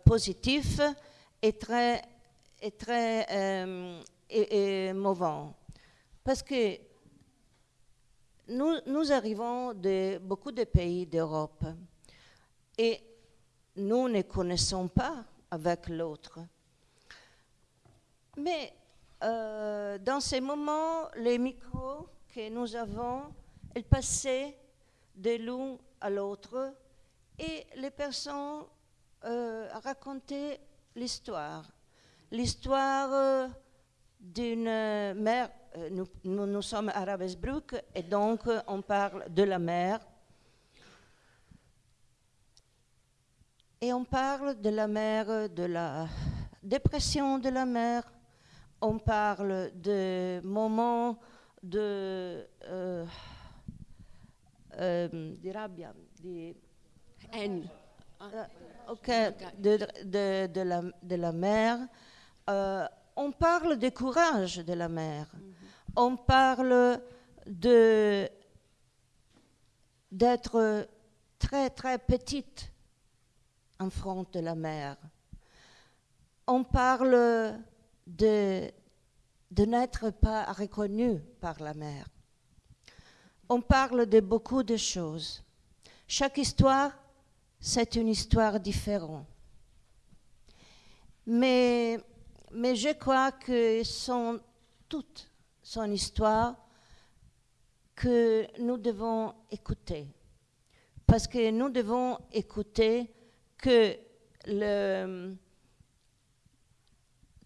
positive et très, et très émouvante. Parce que nous, nous arrivons de beaucoup de pays d'Europe et nous ne connaissons pas avec l'autre. Mais euh, dans ces moments, les micros que nous avons, elles passaient de l'un à l'autre et les personnes euh, racontaient l'histoire. L'histoire euh, d'une mère euh, nous, nous, sommes à Ravensbrück et donc on parle de la mer. Et on parle de la mer, de la dépression de la mer. On parle de moments de, euh, euh, de rabbia, de haine. de, de, la, de la mer. On parle du courage de la mer on parle de d'être très très petite en front de la mer. On parle de, de n'être pas reconnu par la mer. On parle de beaucoup de choses. Chaque histoire, c'est une histoire différente. Mais, mais je crois que sont toutes son histoire que nous devons écouter. Parce que nous devons écouter que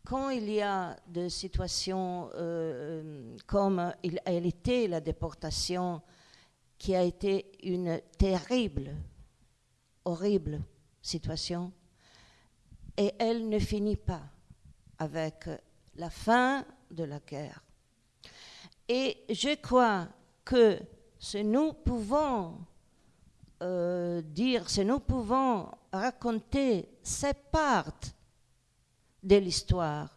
quand il y a des situations euh, comme il a été la déportation, qui a été une terrible, horrible situation, et elle ne finit pas avec la fin de la guerre. Et je crois que si nous pouvons euh, dire, si nous pouvons raconter cette part de l'histoire,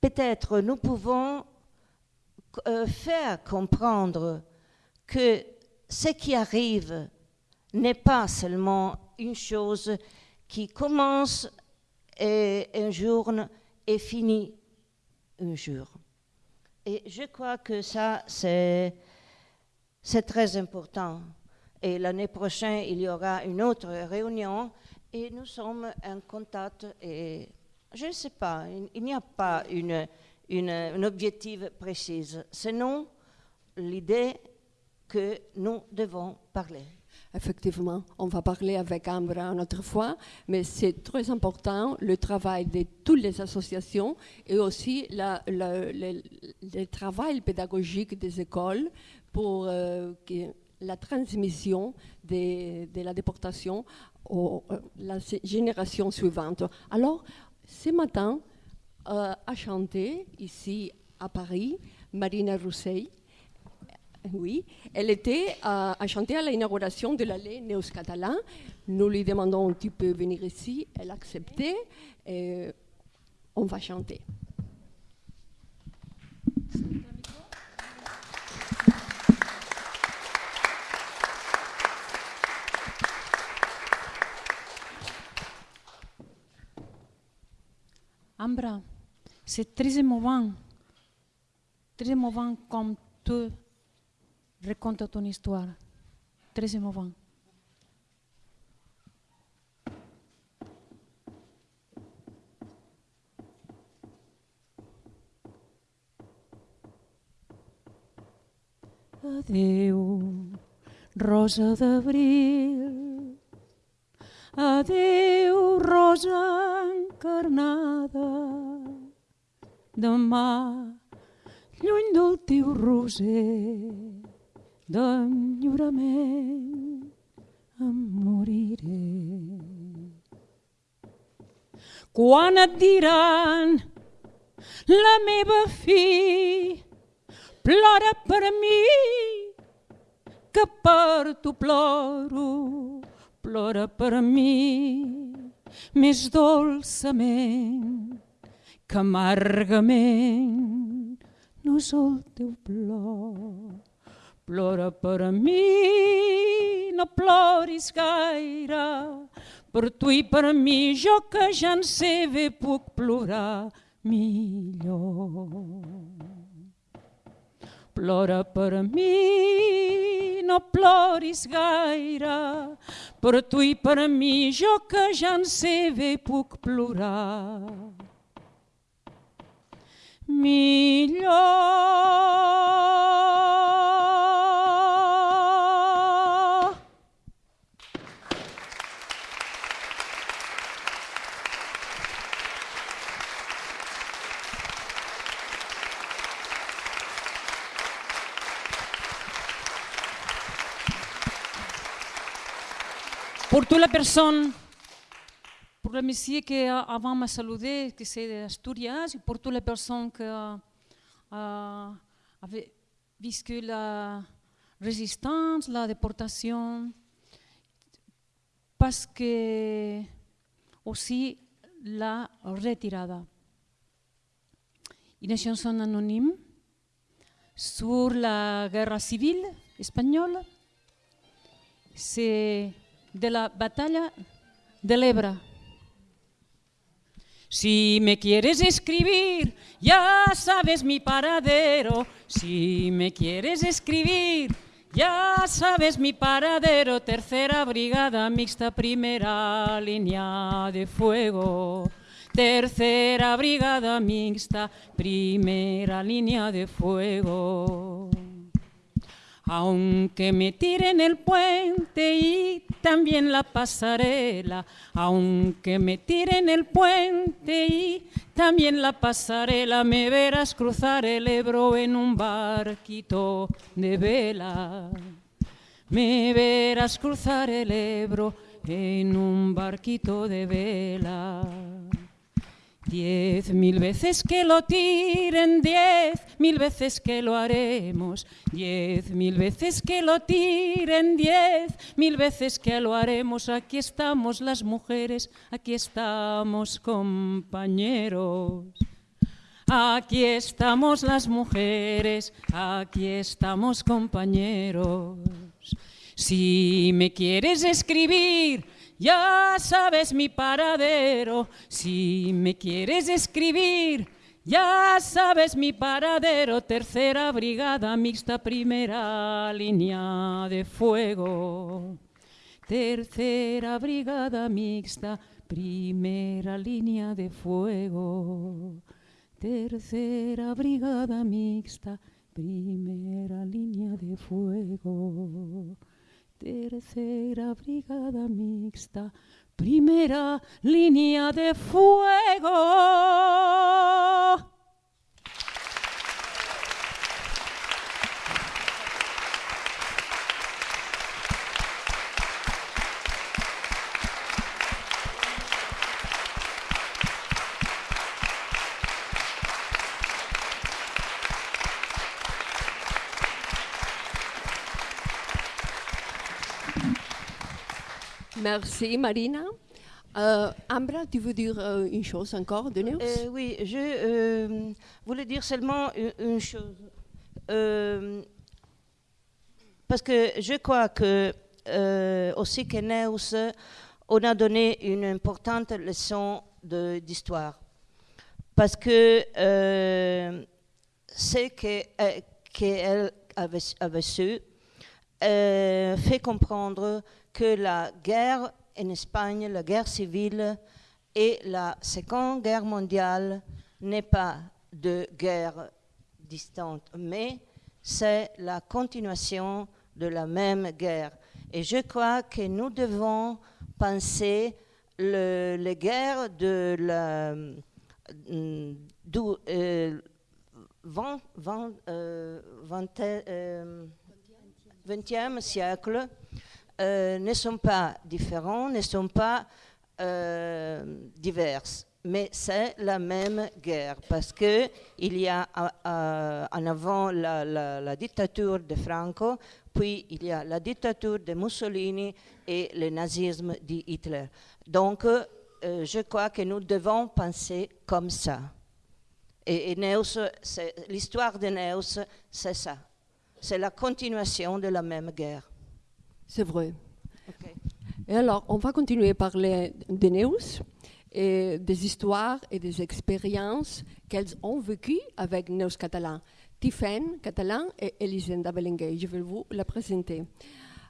peut-être nous pouvons euh, faire comprendre que ce qui arrive n'est pas seulement une chose qui commence et un jour et finit un jour. Et je crois que ça, c'est, très important. Et l'année prochaine, il y aura une autre réunion et nous sommes en contact. Et je ne sais pas, il, n'y a pas une, une, un objectif précis. Sinon, l'idée que nous devons parler. Effectivement, on va parler avec Ambre une autre fois, mais c'est très important le travail de toutes les associations et aussi le, travail pédagogique des écoles pour euh, la transmission de, la déportation à euh, la génération suivante. Alors, ce matin, euh, a chanté ici à Paris Marina Rousseil oui, elle était euh, à, chanter à l'inauguration de l'allée Neos Catalan. Nous lui demandons tu peux venir ici, elle a accepté et on va chanter. Ambra, c'est très émouvant, très émouvant comme tout racontes ton histoire. Très émouvant. Adeu, rosa d'abril. Adeu, rosa encarnada. Demà, lluny del teu roser, d'enyorament em moriré. Quan et diran la meva fi, plora per mi, que per tu ploro, plora per mi, més dolçament que amargament no és el teu plor. Plora per mi, no ploris gaire, per tu i per mi, jo que ja en sé bé puc plorar millor. Plora per mi, no ploris gaire, per tu i per mi, jo que ja en sé bé puc plorar. Millor. Pour toute la personne, pour le monsieur qui a- avant m'a saludé, que c'est d'Asturias, pour toutes les personnes qui euh, avaient vécu la résistance, la déportation, parce que aussi la retirada. Une chanson anonyme sur la guerre civile espagnole. C'est de la batalla de l'Ebra. Si me quieres escribir, ya sabes mi paradero. Si me quieres escribir, ya sabes mi paradero. Tercera brigada mixta, primera línea de fuego. Tercera brigada mixta, primera línea de fuego. Aunque me tiren el puente y también la pasarela, aunque me tiren el puente y también la pasarela, me verás cruzar el Ebro en un barquito de vela. Me verás cruzar el Ebro en un barquito de vela. Diez mil veces que lo tiren, diez mil veces que lo haremos, diez mil veces que lo tiren, diez mil veces que lo haremos. Aquí estamos las mujeres, aquí estamos compañeros. Aquí estamos las mujeres, aquí estamos compañeros. Si me quieres escribir, ya sabes mi paradero. Si me quieres escribir, ya sabes mi paradero. Tercera brigada mixta, primera línea de fuego. Tercera brigada mixta, primera línea de fuego. Tercera brigada mixta, primera línea de fuego. Tercera brigada mixta, primera línea de fuego. Merci Marina. Euh, Ambra, tu veux dire euh, une chose encore de nous Euh, oui, je euh, voulais dire seulement une, chose. Parce que je crois que aussi Keneus, on a donné une importante leçon d'histoire. parce que ce qu'elle avait, avait, su fait comprendre que la guerre en Espagne, la guerre civile et la Seconde Guerre mondiale n'est pas de guerre distante, mais c'est la continuation de la même guerre. Et je crois que nous devons penser le, les guerres de la du, euh, 20, 20, euh, 20, euh, 20e siècle euh, ne sont pas différents, ne sont pas euh, diverses mais c'est la même guerre parce que il y a euh, en avant la, dictature de Franco, puis il y a la dictature de Mussolini et le nazisme de Hitler. Donc, je crois que nous devons penser comme ça. Et, et l'histoire de Neus, c'est ça. C'est la continuation de la même guerre. C'est vrai. Okay. Et alors, on va continuer à parler de Neus et des histoires et des expériences qu'elles ont vécues avec nos catalans. Tiffen, catalan, et Elisenda Belenguer. Je vais vous la présenter.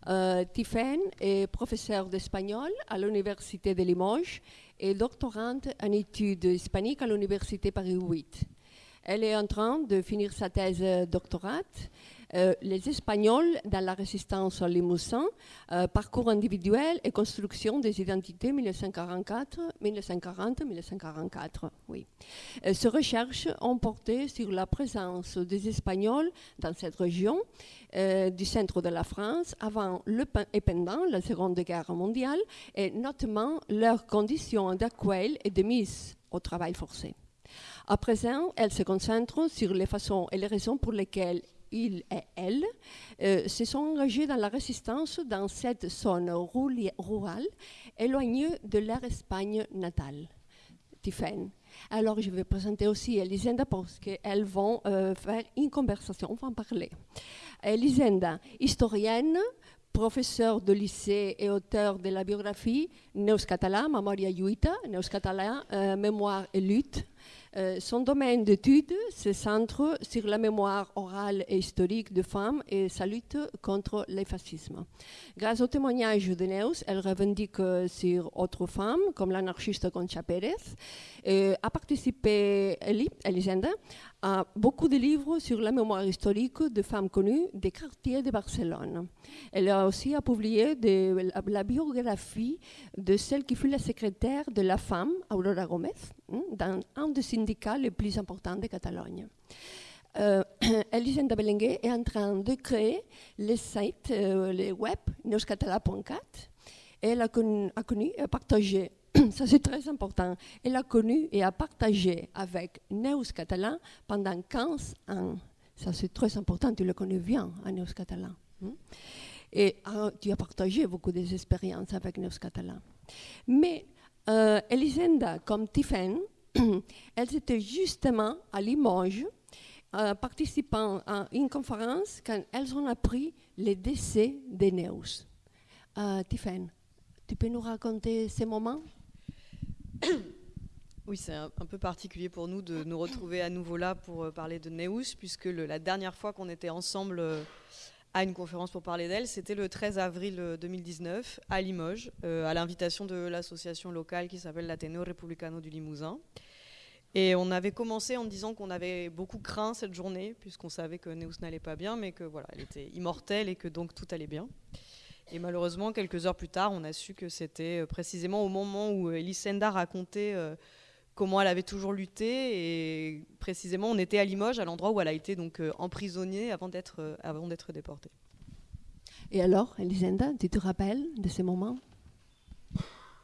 Euh, Tiffen est professeure d'espagnol à l'Université de Limoges et doctorante en études hispaniques à l'Université Paris 8. Elle est en train de finir sa thèse doctorate euh, les Espagnols dans la résistance au Limousin, euh, parcours individuel et construction des identités 1944, 1940-1944. Oui. Euh, ces recherches ont porté sur la présence des Espagnols dans cette région du centre de la France avant le, et pendant la Seconde Guerre mondiale et notamment leurs conditions d'accueil et de mise au travail forcé. À présent, elle se concentre sur les façons et les raisons pour lesquelles il et elle, euh, se sont engagés dans la résistance dans cette zone rurale éloignée de leur Espagne natale. Tiffen. Alors, je vais présenter aussi Elisenda parce qu'elles vont euh, faire une conversation, on va en parler. Elisenda, historienne, professeure de lycée et auteur de la biographie Neus Català, Memoria Lluita, Neus Català, euh, Mémoire et lutte, euh, son domaine d'étude se centre sur la mémoire orale et historique de femmes et sa lutte contre le fascisme. Grâce au témoignage de Neus, elle revendique sur autres femmes, comme l'anarchiste Concha Pérez, et a participé, Elisenda, à beaucoup de livres sur la mémoire historique de femmes connues des quartiers de Barcelone. Elle a aussi publié la, biographie de celle qui fut la secrétaire de la femme, Aurora Gomez, hein, dans un des syndicats les plus importants de Catalogne. Euh, Elisenda Belenguer est en train de créer le site, euh, le web neuscatala.cat. Elle a connu, et partagé ça c'est très important. Elle a connu et a partagé avec Neus Catalan pendant 15 ans. Ça c'est très important, tu le connais bien, à Neus Catalan. Hein? Et uh, tu as partagé beaucoup d'expériences avec Neus Catalan. Mais euh, Elisenda, comme Tiffen, elles étaient justement à Limoges, euh, participant à une conférence quand elles ont appris le décès de Neus. Euh, tu peux nous raconter ces moments? Oui, c'est un, peu particulier pour nous de nous retrouver à nouveau là pour euh, parler de Neus, puisque la dernière fois qu'on était ensemble euh, à une conférence pour parler d'elle, c'était le 13 avril 2019 à Limoges, euh, à l'invitation de l'association locale qui s'appelle l'Ateneo Republicano du Limousin. Et on avait commencé en disant qu'on avait beaucoup craint cette journée, puisqu'on savait que Neus n'allait pas bien, mais que voilà, elle était immortelle et que donc tout allait bien. Et malheureusement, quelques heures plus tard, on a su que c'était euh, précisément au moment où euh, Elisenda racontait euh, comment elle avait toujours lutté. Et précisément, on était à Limoges, à l'endroit où elle a été donc emprisonnée avant d'être avant d'être déportée. Et alors, Elisenda, tu te rappelles de ces moments?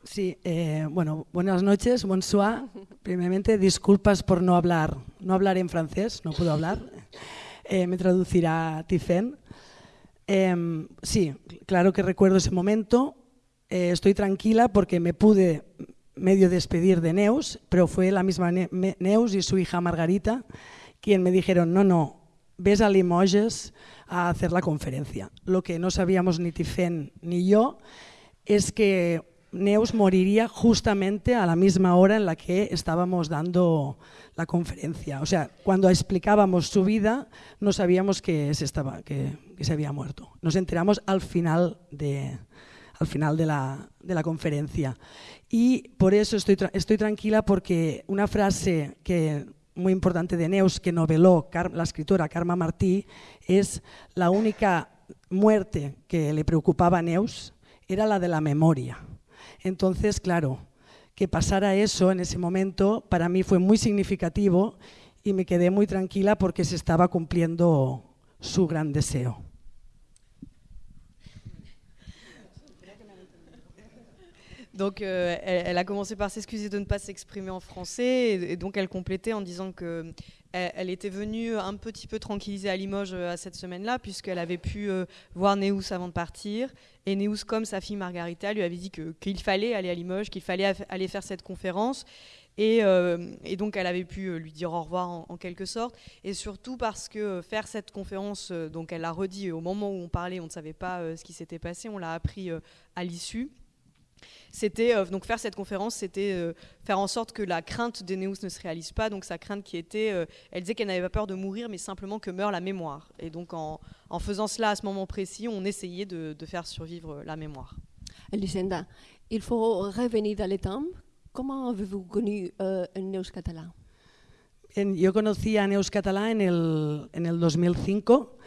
Sí, eh, bueno, buenas noches, bonsoir. Primeramente, disculpas por no hablar, no hablar en francés, no puedo hablar. Eh, me traducirá Tiffen. Eh, sí, claro que recuerdo ese momento. Eh, estoy tranquila porque me pude medio despedir de Neus, pero fue la misma Neus y su hija Margarita quien me dijeron, no, no, ves a Limoges a hacer la conferencia. Lo que no sabíamos ni Tifen ni yo es que Neus moriría justamente a la misma hora en la que estábamos dando la conferencia. O sea, cuando explicábamos su vida no sabíamos que se, había muerto. Nos enteramos al final de, la, conferencia. Y por eso estoy, tranquila porque una frase muy importante de Neus que noveló la escritora Karma Martí es la única muerte que le preocupaba a Neus era la de la memoria. Entonces, claro, que pasara eso en ese momento para mí fue muy significativo y me quedé muy tranquila porque se estaba cumpliendo su gran deseo. Donc, euh, elle, a commencé par s'excuser de ne pas s'exprimer en français, et, donc elle complétait en disant que elle, était venue un petit peu tranquilliser à Limoges euh, à cette semaine-là, puisqu'elle avait pu euh, voir Néus avant de partir. Et Néus, comme sa fille Margarita, lui avait dit qu'il fallait aller à Limoges, qu'il fallait aller faire cette conférence. Et, donc elle avait pu lui dire au revoir en, quelque sorte. Et surtout parce que faire cette conférence, donc elle l'a redit au moment où on parlait, on ne savait pas ce qui s'était passé, on l'a appris à l'issue c'était euh, donc faire cette conférence, c'était euh, faire en sorte que la crainte d'Enéus ne se réalise pas. Donc sa crainte qui était, euh, elle disait qu'elle n'avait pas peur de mourir, mais simplement que meure la mémoire. Et donc en, faisant cela à ce moment précis, on essayait de, faire survivre la mémoire. Elisenda, il faut revenir dans les temps. Comment avez-vous connu euh, Neus catalán? Yo conocí a Neus Catalá en el, en el 2005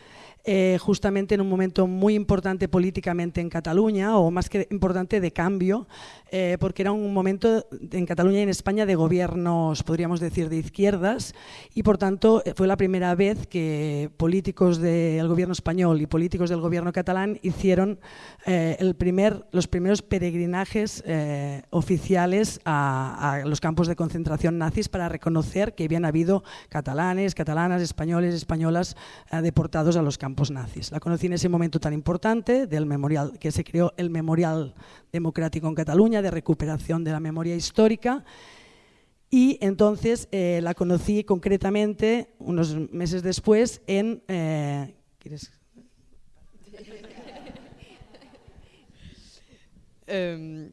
Eh, justamente en un momento muy importante políticamente en Cataluña, o más que importante de cambio, eh, porque era un momento en Cataluña y en España de gobiernos, podríamos decir, de izquierdas, y por tanto fue la primera vez que políticos del gobierno español y políticos del gobierno catalán hicieron eh, el primer, los primeros peregrinajes oficiales a, a los campos de concentración nazis para reconocer que habían habido catalanes, catalanas, españoles, españolas deportados a los campos La conocí en ese momento tan importante del memorial, que se creó el Memorial Democrático en Cataluña de recuperación de la memoria histórica. Y entonces eh, la conocí concretamente unos meses después en... Eh, ¿Quieres? Em,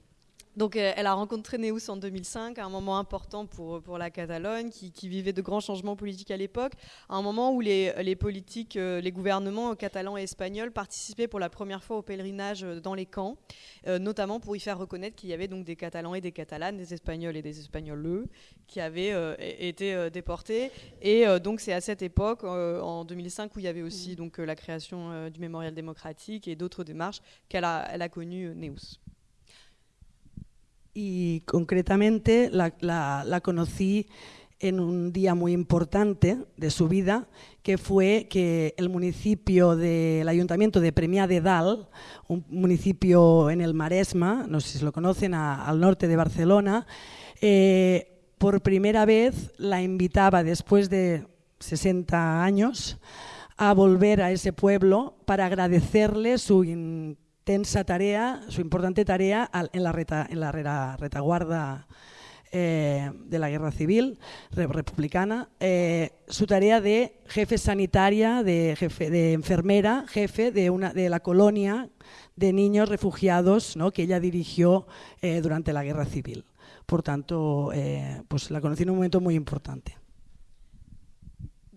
Donc euh, elle a rencontré Neus en 2005, à un moment important pour, pour la Catalogne, qui, vivait de grands changements politiques à l'époque, à un moment où les, les politiques, euh, les gouvernements catalans et espagnols participaient pour la première fois au pèlerinage euh, dans les camps, notamment pour y faire reconnaître qu'il y avait donc des Catalans et des Catalanes, des Espagnols et des Espagnols qui avaient été déportés. Et donc c'est à cette époque, en 2005, où il y avait aussi donc la création du mémorial démocratique et d'autres démarches qu'elle a, elle a connu Neus. Y concretamente la, conocí en un día muy importante de su vida, que fue que el municipio del Ayuntamiento de Premià de Dalt, un municipio en el Maresma, no sé si lo conocen, al norte de Barcelona, eh, por primera vez la invitaba después de 60 años a volver a ese pueblo para agradecerle su tensa tarea, su importante tarea en la, en la retaguarda eh, de la guerra civil republicana, eh, su tarea de jefe sanitaria, de, jefe, de enfermera, jefe de, una, de la colonia de niños refugiados ¿no? que ella dirigió eh, durante la guerra civil. Por tanto, pues la conocí en un momento muy importante.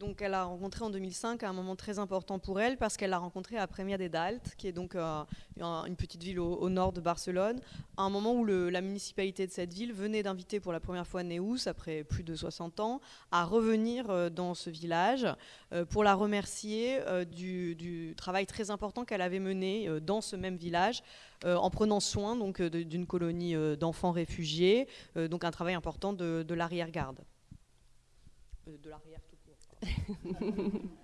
Donc elle a rencontré en 2005 à un moment très important pour elle parce qu'elle l'a rencontré à Premia de Dalt, qui est donc euh, une petite ville au, nord de Barcelone, à un moment où la municipalité de cette ville venait d'inviter pour la première fois Neus, après plus de 60 ans, à revenir euh, dans ce village euh, pour la remercier du, travail très important qu'elle avait mené dans ce même village en prenant soin donc d'une colonie d'enfants réfugiés, donc un travail important de l'arrière-garde. de l'arrière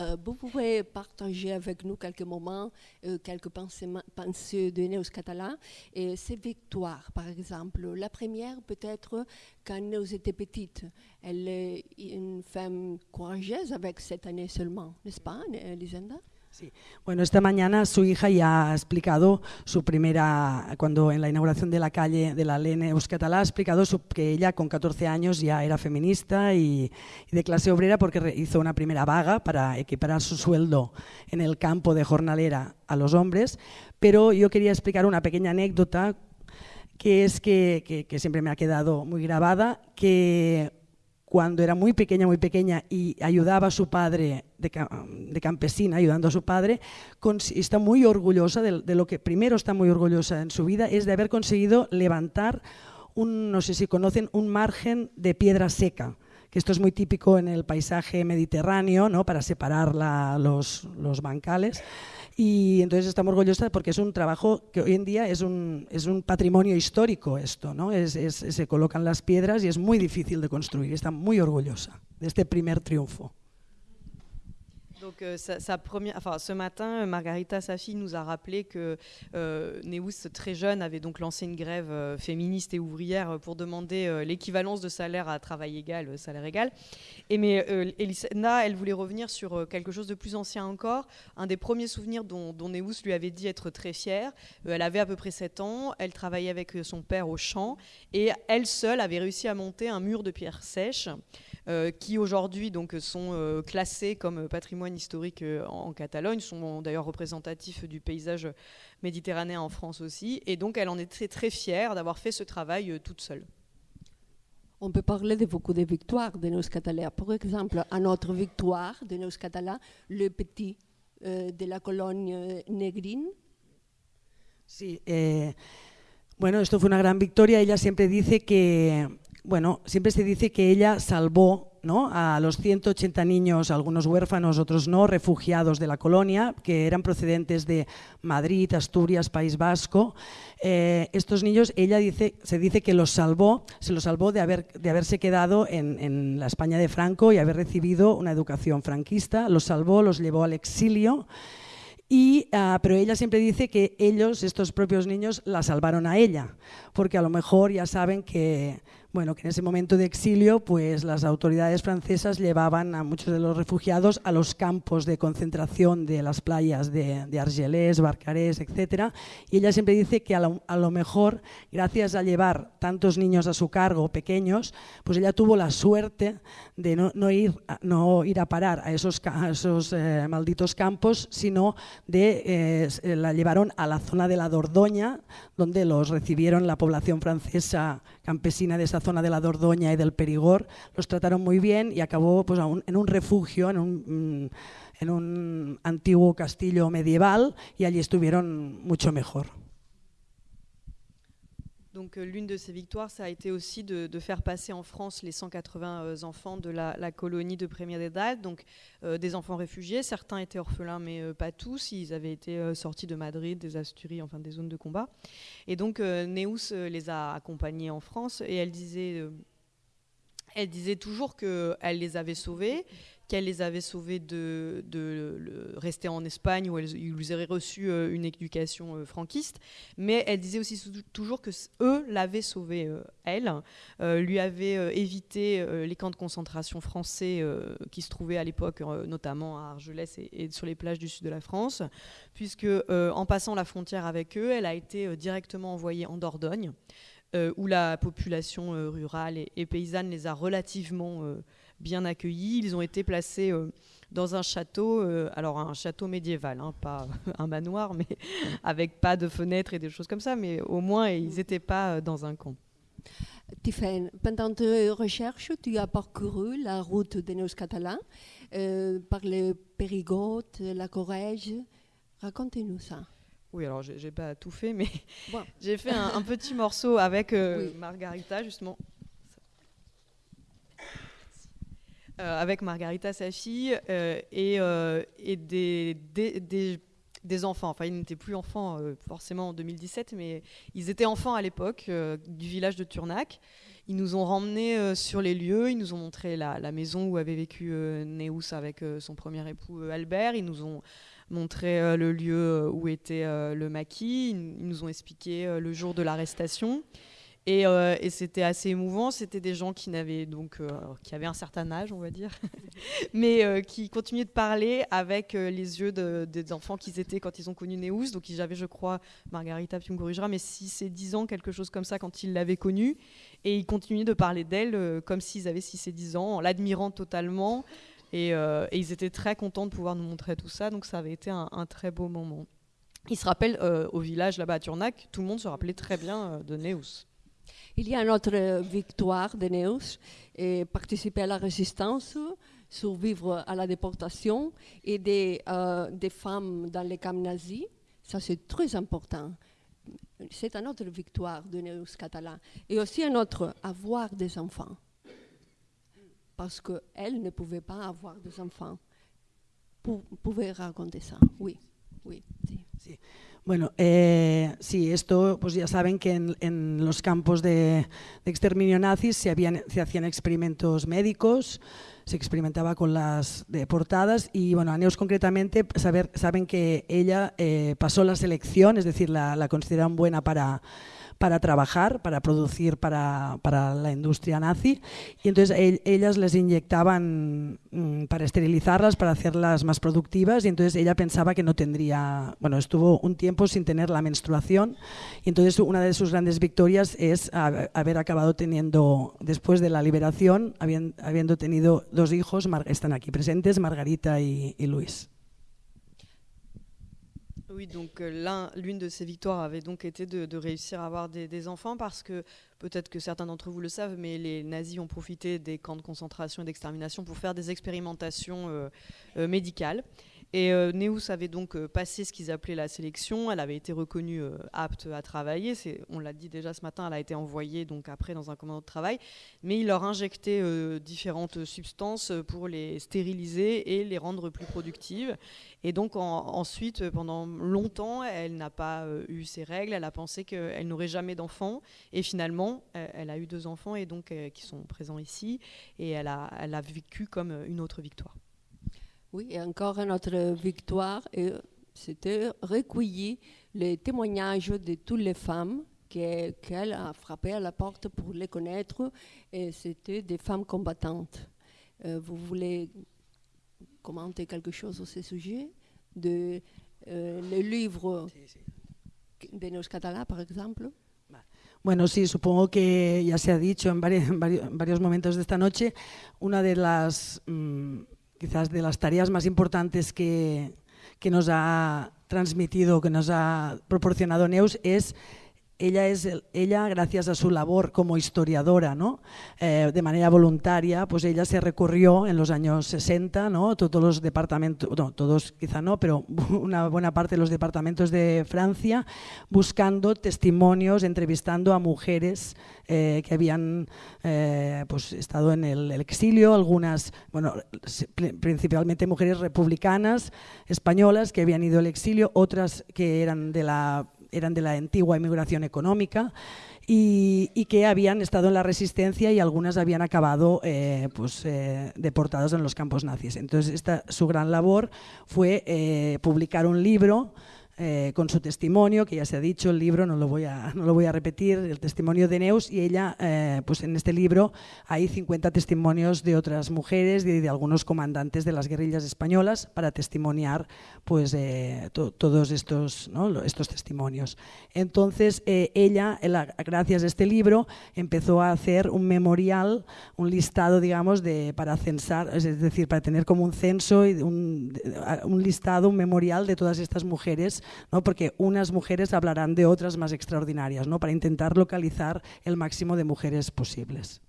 Euh, vous pouvez partager avec nous quelques moments, euh, quelques pensées, pensées de Néos Catalan et ses victoires, par exemple. La première, peut-être, quand Néos était petite. Elle est une femme courageuse avec cette année seulement, n'est-ce pas, Lisenda Sí. Bueno, esta mañana su hija ya ha explicado su primera, cuando en la inauguración de la calle de la Lene Euskatalá, ha explicado que ella con 14 años ya era feminista y, de clase obrera porque hizo una primera vaga para equiparar su sueldo en el campo de jornalera a los hombres. Pero yo quería explicar una pequeña anécdota que es que, que siempre me ha quedado muy grabada, que cuando era muy pequeña, muy pequeña y ayudaba a su padre de, de campesina, ayudando a su padre, está muy orgullosa de, de, lo que primero está muy orgullosa en su vida es de haber conseguido levantar un, no sé si conocen, un margen de piedra seca que esto es muy típico en el paisaje mediterráneo, ¿no? para separar la, los, los bancales. Y entonces estamos orgullosos porque es un trabajo que hoy en día es un, es un patrimonio histórico esto, ¿no? Es, se colocan las piedras y es muy difícil de construir. Está muy orgullosa de este primer triunfo. Donc, euh, sa, première, enfin, ce matin, Margarita Safi nous a rappelé que euh, Neus, très jeune, avait donc lancé une grève euh, féministe et ouvrière pour demander euh, l'équivalence de salaire à travail égal, euh, salaire égal. Et mais euh, Elisna, elle voulait revenir sur quelque chose de plus ancien encore. Un des premiers souvenirs dont, dont Neus lui avait dit être très fière. elle avait à peu près 7 ans. Elle travaillait avec son père au champ et elle seule avait réussi à monter un mur de pierre sèche. Euh, qui aujourd'hui donc sont euh, classés comme patrimoine historique euh, en, en, Catalogne, sont d'ailleurs représentatifs du paysage méditerranéen en France aussi. Et donc elle en est très, très fière d'avoir fait ce travail toute seule. On peut parler de beaucoup de victoires de nos Catalans. Par exemple, à notre victoire de nos Catalans, le petit euh, de la colonia Negrín. Sí, eh, bueno, esto fue una gran victoria. Ella siempre dice que bueno, siempre se dice que ella salvó ¿no? a los 180 niños, algunos huérfanos, otros no, refugiados de la colonia, que eran procedentes de Madrid, Asturias, País Vasco. Eh, estos niños, ella dice, se dice que los salvó, se los salvó de, haber, de haberse quedado en, la España de Franco y haber recibido una educación franquista, los salvó, los llevó al exilio. Y, uh, pero ella siempre dice que ellos, estos propios niños, la salvaron a ella, porque a lo mejor ya saben que, bueno, que en ese momento de exilio, pues las autoridades francesas llevaban a muchos de los refugiados a los campos de concentración de las playas de, de Argelès, Barcarès, etc. Y ella siempre dice que a lo, mejor, gracias a llevar tantos niños a su cargo, pequeños, pues ella tuvo la suerte de no, ir, no ir a parar a esos, esos eh, malditos campos, sino de eh, la llevaron a la zona de la Dordoña, donde los recibieron la población francesa campesina de esa zona de la Dordoña y del Perigord, los trataron muy bien y acabó pues, en un refugio, en un, en un antiguo castillo medieval y allí estuvieron mucho mejor. Donc euh, l'une de ses victoires, ça a été aussi de, faire passer en France les 180 euh, enfants de la, colonie de Première d'Edad, donc euh, des enfants réfugiés. Certains étaient orphelins, mais pas tous. Ils avaient été sortis de Madrid, des Asturies, enfin des zones de combat. Et donc Neus les a accompagnés en France et elle disait, elle disait toujours qu'elle les avait sauvés qu'elle les avait sauvés de, rester en Espagne où elles, ils auraient reçu euh, une éducation euh, franquiste. Mais elle disait aussi toujours que eux l'avaient sauvée, euh, elle, lui avaient évité les camps de concentration français qui se trouvaient à l'époque, notamment à Argelès et, sur les plages du sud de la France, puisque en passant la frontière avec eux, elle a été directement envoyée en Dordogne. où la population rurale et, paysanne les a relativement bien accueillis. Ils ont été placés euh, dans un château, euh, alors un château médiéval, hein, pas un manoir, mais avec pas de fenêtres et des choses comme ça, mais au moins ils n'étaient pas euh, dans un camp. Tiffen, pendant tes recherches, tu as parcouru la route des nos catalans euh, par le Périgord, la Corrège. Racontez-nous ça. Oui, alors j'ai pas tout fait, mais bon. j'ai fait un, un, petit morceau avec euh, oui. Margarita, justement. Euh, avec Margarita, sa fille, euh, et, euh, des, enfants. Enfin, ils n'étaient plus enfants forcément en 2017, mais ils étaient enfants à l'époque du village de Turnac. Ils nous ont ramenés sur les lieux, ils nous ont montré la maison où avait vécu Neus avec son premier époux Albert. Ils nous ont montré le lieu où était le maquis. Ils nous ont expliqué le jour de l'arrestation. Et, euh, et c'était assez émouvant. C'était des gens qui euh, avaient un certain âge, on va dire, mais euh, qui continuaient de parler avec les yeux de, des enfants qu'ils étaient quand ils ont connu Neus. Donc ils avaient, je crois, Margarita puis me corrigera, mais 6 et 10 ans, quelque chose comme ça, quand ils l'avaient connue. Et ils continuaient de parler d'elle comme s'ils avaient 6 et 10 ans, en l'admirant totalement. Et, ils étaient très contents de pouvoir nous montrer tout ça. Donc ça avait été un, un très beau moment. il se rappelle au village là-bas à Turnac, tout le monde se rappelait très bien de Neus. Il y a une autre victoire de Neus, participer à la résistance, survivre à la déportation, et des, des femmes dans les camps nazis. Ça, c'est très important. C'est une autre victoire de Neus Catalan. Et aussi un autre, avoir des enfants. Parce qu'elle ne pouvait pas avoir des enfants. Vous pouvez raconter ça, oui. oui. Sí. Bueno, eh, sí, esto pues ya saben que en, los campos de, de exterminio nazis se, habían, se hacían experimentos médicos, se experimentaba con las deportadas y bueno, Aneus concretamente saben que ella eh, pasó la selección, es decir, la, la buena para para trabajar, para producir para, para la industria nazi. Y entonces ellas les inyectaban mm, para esterilizarlas, para hacerlas más productivas. Y entonces ella pensaba que no tendría, bueno, estuvo un tiempo sin tener la menstruación. Y entonces una de sus grandes victorias es haber acabado teniendo, después de la liberación, habiendo, tenido dos hijos, están aquí presentes, Margarita y Luis. Oui, donc euh, l'une de ses victoires avait donc été de, réussir à avoir des, enfants parce que peut-être que certains d'entre vous le savent, mais les nazis ont profité des camps de concentration et d'extermination pour faire des expérimentations euh, euh, médicales. Et euh, Neus avait donc euh, passé ce qu'ils appelaient la sélection. Elle avait été reconnue euh, apte à travailler. On l'a dit déjà ce matin, elle a été envoyée donc après dans un commando de travail. Mais il leur injectait différentes substances pour les stériliser et les rendre plus productives. Et donc ensuite, pendant longtemps, elle n'a pas eu ses règles. Elle a pensé qu'elle n'aurait jamais d'enfants. Et finalement, elle a eu deux enfants et donc qui sont présents ici. Et elle a vécu comme une autre victoire. Oui, et encore une autre victoire, c'était recueillir les témoignages de toutes les femmes qu'elle a frappé à la porte pour les connaître, et c'était des femmes combattantes. Euh, vous voulez commenter quelque chose sur ce sujet? De euh, le livre de Neus Català, par exemple? Bueno, sí, supongo que ya se ha dicho en varios, en varios momentos de esta noche, una de las mmm, quizás de las tareas más importantes que, que nos ha transmitido, que nos ha proporcionado Neus es ella, es ella, gracias a su labor como historiadora, ¿no? Eh, de manera voluntaria, pues ella se recorrió en los años 60, ¿no? todos los departamentos, no, todos quizá no, pero una buena parte de los departamentos de Francia, buscando testimonios, entrevistando a mujeres eh, que habían eh, pues, estado en el, el, exilio, algunas, bueno, principalmente mujeres republicanas españolas que habían ido al exilio, otras que eran de la eran de la antigua inmigración económica y, que habían estado en la resistencia y algunas habían acabado eh, pues, eh, deportadas en los campos nazis. Entonces, esta, su gran labor fue eh, publicar un libro eh, con su testimonio, que ya se ha dicho, el libro, no lo voy a, no lo voy a repetir, el testimonio de Neus, y ella, eh, pues en este libro hay 50 testimonios de otras mujeres y de, algunos comandantes de las guerrillas españolas para testimoniar pues, eh, todos estos, ¿no? estos testimonios. Entonces, ella, gracias a este libro, empezó a hacer un memorial, un listado, digamos, de, para censar, es decir, para tener como un censo y un, un listado, un memorial de todas estas mujeres ¿no? porque unas mujeres hablarán de otras más extraordinarias, ¿no? para intentar localizar el máximo de mujeres posibles.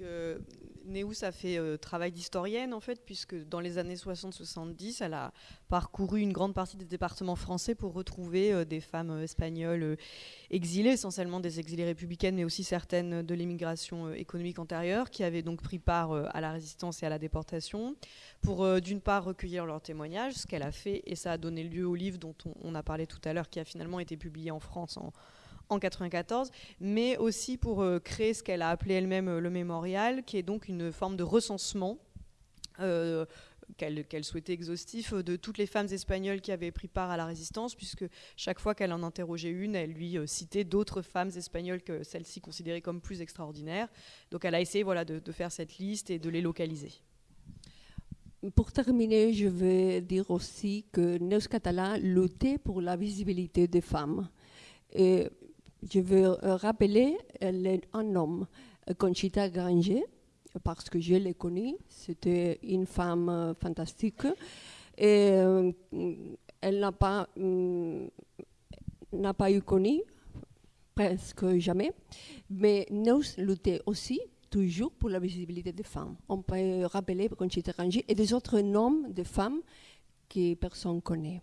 Euh, Neus a fait euh, travail d'historienne en fait, puisque dans les années 60-70, elle a parcouru une grande partie des départements français pour retrouver euh, des femmes euh, espagnoles exilées, essentiellement des exilées républicaines, mais aussi certaines de l'immigration économique antérieure, qui avaient donc pris part à la résistance et à la déportation, pour d'une part recueillir leurs témoignages, ce qu'elle a fait, et ça a donné lieu au livre dont on, on a parlé tout à l'heure, qui a finalement été publié en France en en 94, mais aussi pour euh, créer ce qu'elle a appelé elle-même euh, le mémorial, qui est donc une forme de recensement. Euh, qu'elle souhaitait exhaustif de toutes les femmes espagnoles qui avaient pris part à la résistance, puisque chaque fois qu'elle en interrogeait une, elle lui citait d'autres femmes espagnoles que celle-ci considérait comme plus extraordinaires. Donc elle a essayé voilà, de, faire cette liste et de les localiser. Pour terminer, je vais dire aussi que Neus Català luttait pour la visibilité des femmes. Je veux euh, rappeler euh, un homme, euh, Conchita Granger, parce que je l'ai connue. C'était une femme fantastique. Elle n'a pas, hum, n'a pas eu connu, presque jamais. Mais nous luttons aussi toujours pour la visibilité des femmes. On peut rappeler Conchita Rangi et des autres noms de femmes que personne ne connaît.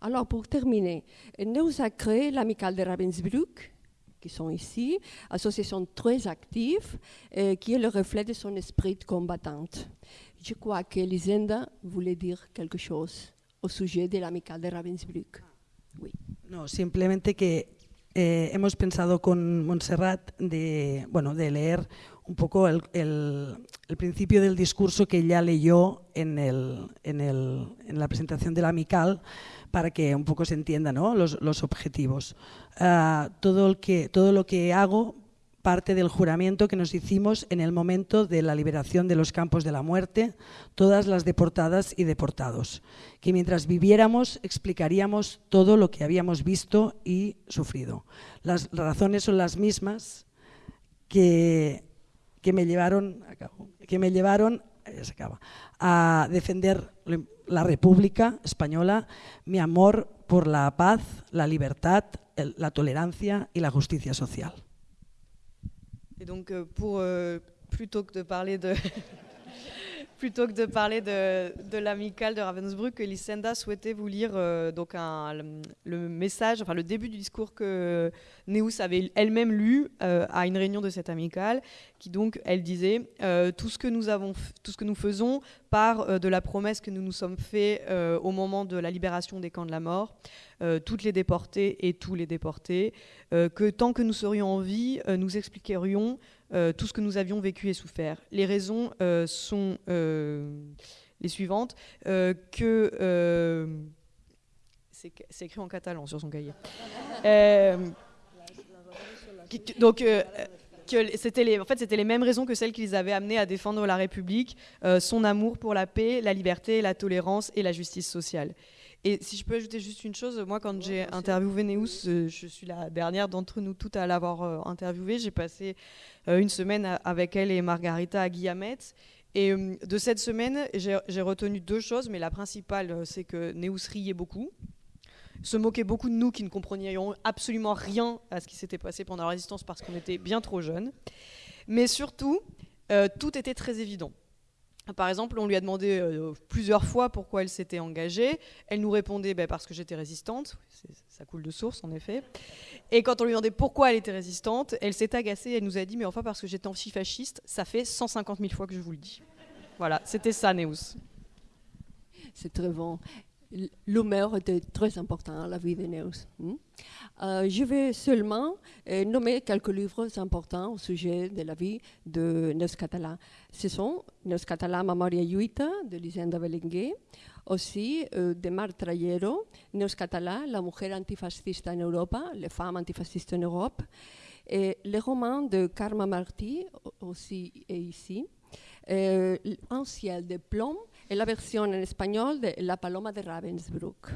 Alors, pour terminer, nous avons créé l'amicale de Ravensbrück, qui sont ici, association très active, euh, qui est le reflet de son esprit de combattante. Je crois que Lisenda voulait dire quelque chose au sujet de l'amicale de Ravensbrück. Oui. No, simplemente que eh, hemos pensado con Montserrat de, bueno, de leer un poco el, el, el, principio del discurso que ella leyó en, el, en, en la presentación de la Amical para que un poco se entiendan ¿no? los, los, objetivos. Uh, todo, el que, todo lo que hago parte del juramento que nos hicimos en el momento de la liberación de los campos de la muerte, todas las deportadas y deportados, que mientras viviéramos explicaríamos todo lo que habíamos visto y sufrido. Las razones son las mismas que, que me llevaron, que me llevaron acaba, a defender la República Española, mi amor por la paz, la libertad, la tolerancia y la justicia social. Et donc, euh, pour, euh, plutôt que de parler de, plutôt que de parler de, de l'amicale de Ravensbrück, Lysenda souhaitait vous lire euh, donc le, message, enfin le début du discours que Neus avait elle-même lu euh, à une réunion de cette amicale, qui donc, elle disait, euh, tout, ce que nous avons, tout ce que nous faisons part de la promesse que nous nous sommes fait euh, au moment de la libération des camps de la mort, toutes les déportées et tous les déportés, que tant que nous serions en vie, nous expliquerions euh, tout ce que nous avions vécu et souffert. Les raisons euh, sont euh, les suivantes que c'est écrit en catalan sur son cahier. donc c'était les, en fait, c'était les mêmes raisons que celles qui les avaient amenés à défendre la République, son amour pour la paix, la liberté, la tolérance et la justice sociale. Et si je peux ajouter juste une chose, moi quand j'ai interviewé Neus, euh, je suis la dernière d'entre nous toutes à l'avoir euh, interviewée. J'ai passé euh, une semaine avec elle et Margarita à Guillamette. Et euh, de cette semaine, j'ai retenu deux choses, mais la principale, c'est que Neus riait beaucoup, se moquait beaucoup de nous qui ne comprenions absolument rien à ce qui s'était passé pendant la résistance parce qu'on était bien trop jeunes. Mais surtout, tout était très évident. Par exemple, on lui a demandé euh, plusieurs fois pourquoi elle s'était engagée. Elle nous répondait bah, parce que j'étais résistante. Ça coule de source, en effet. Et quand on lui demandait pourquoi elle était résistante, elle s'est agacée. Elle nous a dit Mais enfin, parce que j'étais antifasciste, ça fait 150 000 fois que je vous le dis. Voilà, c'était ça, Neus. C'est très bon. L'humeur était très important dans la vie de Neus. Hmm? Euh, je vais seulement euh, nommer quelques livres importants au sujet de la vie de Neus Català. Ce sont Neus Català, Memoria Lluita, de Lisenda Belenguer, aussi euh, de Marc Trayero, Neus Català, La mujer antifascista en Europa, Les femmes antifascistes en Europe, et les romans de Karma Martí, aussi ici, Un ciel de plomb, la version en espagnol de La Paloma de Ravensbrück.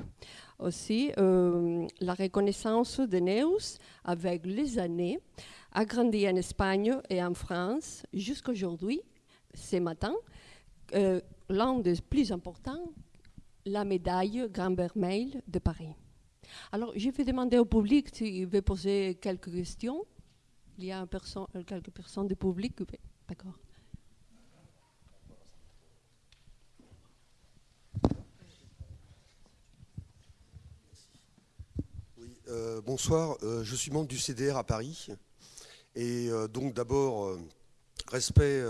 Aussi, euh, la reconnaissance de Neus avec les années a grandi en Espagne et en France jusqu'à aujourd'hui, ce matin. Euh, L'un des plus importants, la médaille Grand Vermeil de Paris. Alors, je vais demander au public s'il veut poser quelques questions. Il y a perso quelques personnes du public. D'accord. Euh, bonsoir, euh, je suis membre du CDR à Paris. Et euh, donc d'abord, respect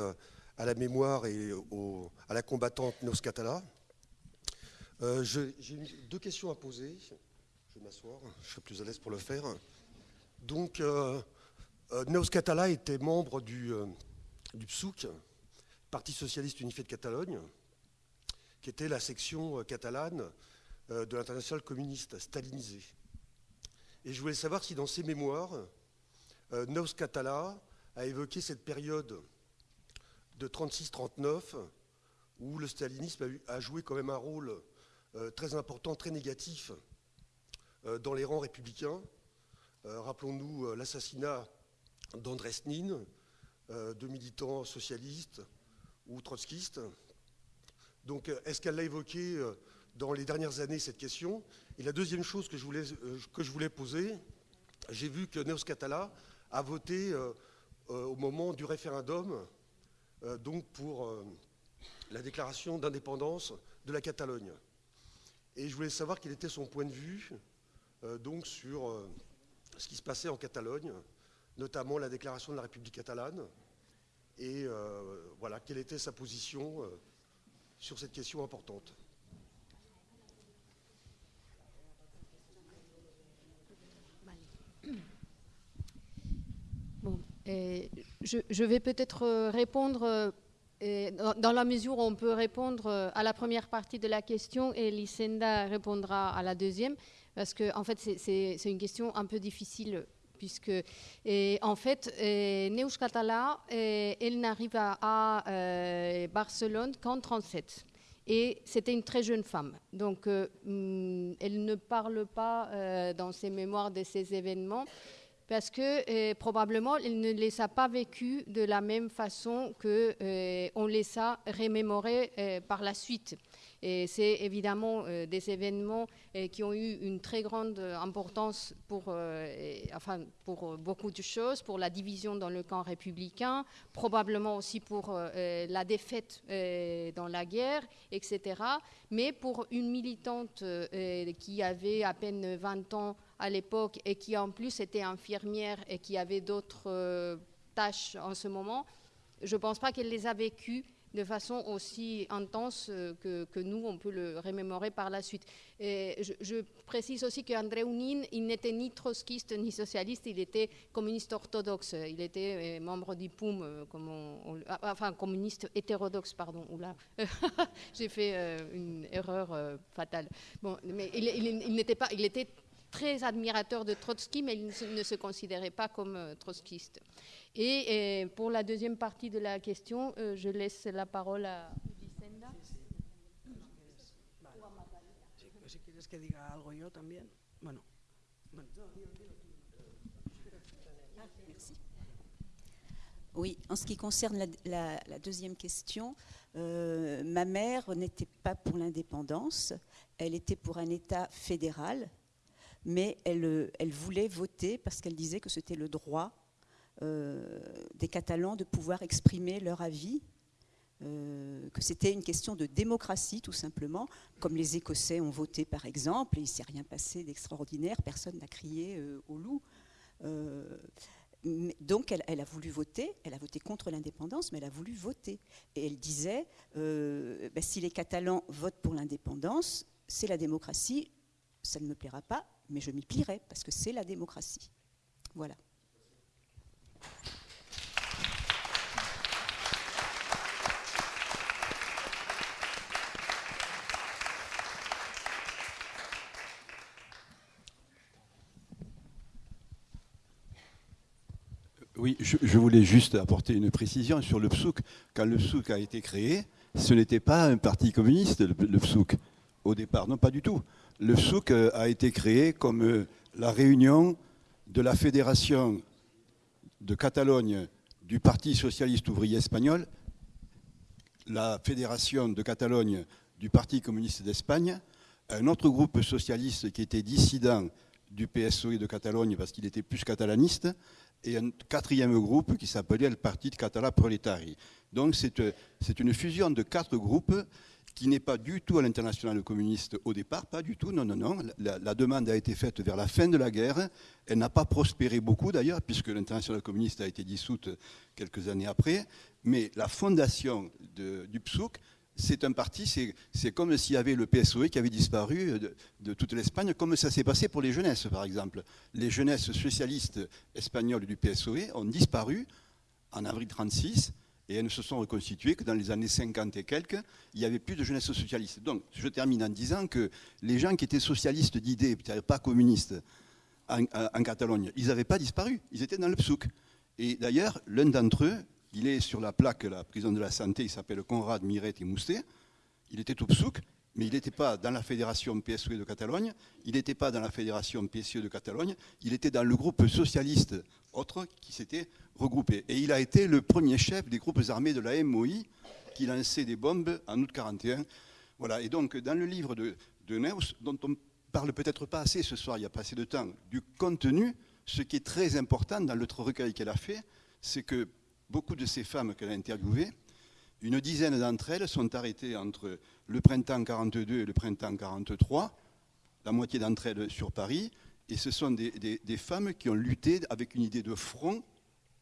à la mémoire et à la combattante Nos Catala. J'ai deux questions à poser. Je vais m'asseoir, je serai plus à l'aise pour le faire. Donc, Nos Catala était membre du, du PSUC, Parti Socialiste Unifié de Catalogne, qui était la section catalane de l'international communiste stalinisé. Et je voulais savoir si dans ses mémoires, euh, Nos Catala a évoqué cette période de 36-39 où le stalinisme a, joué quand même un rôle euh, très important, très négatif euh, dans les rangs républicains. Euh, rappelons-nous l'assassinat d'André Snin, euh, de militants socialistes ou trotskistes. Donc est-ce qu'elle l'a évoqué dans les dernières années cette question? Et la deuxième chose que je voulais, que je voulais poser, j'ai vu que Neos Catala a voté au moment du référendum donc pour la déclaration d'indépendance de la Catalogne. Et je voulais savoir quel était son point de vue sur ce qui se passait en Catalogne, notamment la déclaration de la République catalane, et euh, voilà, quelle était sa position euh, sur cette question importante. Je, vais peut-être euh, répondre dans la mesure où on peut répondre à la première partie de la question et Lysenda répondra à la deuxième, parce que en fait c'est une question un peu difficile puisque en fait, Catala, elle n'arrive à, euh, Barcelone qu'en 37. Et c'était une très jeune femme. Donc, euh, mm, elle ne parle pas euh, dans ses mémoires de ces événements parce que probablement elle ne les a pas vécus de la même façon que on les a remémorés par la suite. Et c'est évidemment euh, des événements euh, qui ont eu une très grande importance pour, euh, enfin, pour beaucoup de choses, pour la division dans le camp républicain, probablement aussi pour la défaite dans la guerre, etc. Mais pour une militante qui avait à peine 20 ans à l'époque et qui en plus était infirmière et qui avait d'autres tâches en ce moment, je ne pense pas qu'elle les a vécues de façon aussi intense euh, que, nous, on peut le remémorer par la suite. Je, précise aussi qu'André Ounin, il n'était ni trotskiste ni socialiste, il était communiste orthodoxe. Il était euh, membre du POUM, euh, ah, enfin communiste hétérodoxe, pardon. J'ai fait une erreur fatale. Bon, mais il, n'était pas, il était très admirateur de Trotsky, mais il ne se considérait pas comme trotskiste. Et, pour la deuxième partie de la question, euh, je laisse la parole à Vicenda. Si quieres que diga algo yo también. Bueno. Merci. Oui, en ce qui concerne la, la, deuxième question, euh, ma mère n'était pas pour l'indépendance, elle était pour un État fédéral, mais elle, elle voulait voter parce qu'elle disait que c'était le droit euh, des Catalans de pouvoir exprimer leur avis, euh, que c'était une question de démocratie tout simplement, comme les Écossais ont voté par exemple, et il ne s'est rien passé d'extraordinaire, personne n'a crié euh, au loup. donc elle, a voulu voter, elle a voté contre l'indépendance, mais elle a voulu voter. Et elle disait, ben, si les Catalans votent pour l'indépendance, c'est la démocratie, ça ne me plaira pas, mais je m'y plierai, parce que c'est la démocratie. Voilà. Oui, je, voulais juste apporter une précision sur le PSOUK. Quand le PSOUK a été créé, ce n'était pas un parti communiste, le, le au départ. Non, pas du tout. Le PSOUK euh, a été créé comme euh, la réunion de la Fédération de Catalogne du Parti socialiste ouvrier espagnol, la Fédération de Catalogne du Parti communiste d'Espagne, un autre groupe socialiste qui était dissident du PSOE de Catalogne parce qu'il était plus catalaniste, et un quatrième groupe qui s'appelait le Parti de Catala Proletari. Donc c'est une fusion de quatre groupes qui n'est pas du tout à l'international communiste au départ, pas du tout, non, non, non. La, demande a été faite vers la fin de la guerre. Elle n'a pas prospéré beaucoup d'ailleurs, puisque l'international communiste a été dissoute quelques années après. Mais la fondation du PSOK, c'est un parti, c'est comme s'il y avait le PSOE qui avait disparu de, de toute l'Espagne, comme ça s'est passé pour les jeunesses, par exemple. Les jeunesses socialistes espagnoles du PSOE ont disparu en avril 1936 et elles ne se sont reconstituées que dans les années 50 et quelques, il n'y avait plus de jeunesse socialiste. Donc, je termine en disant que les gens qui étaient socialistes d'idées, pas communistes, en, Catalogne, ils n'avaient pas disparu, ils étaient dans le PSOUK. Et d'ailleurs, l'un d'entre eux, il est sur la plaque, la prison de la santé, il s'appelle Conrad Miret et Moustet, il était au PSOUK, mais il n'était pas dans la fédération PSOE de Catalogne, il n'était pas dans la fédération PSE de Catalogne, il était dans le groupe socialiste autre qui s'était regroupé. Et il a été le premier chef des groupes armés de la MOI qui lançait des bombes en août 41 Voilà, et donc dans le livre de, de Neuss, dont on parle peut-être pas assez ce soir, il n'y a pas assez de temps, du contenu, ce qui est très important dans l'autre recueil qu'elle a fait, c'est que beaucoup de ces femmes qu'elle a interviewées, une dizaine d'entre elles sont arrêtées entre le printemps 42 et le printemps 43, la moitié d'entre elles sur Paris, et ce sont des, femmes qui ont lutté avec une idée de front,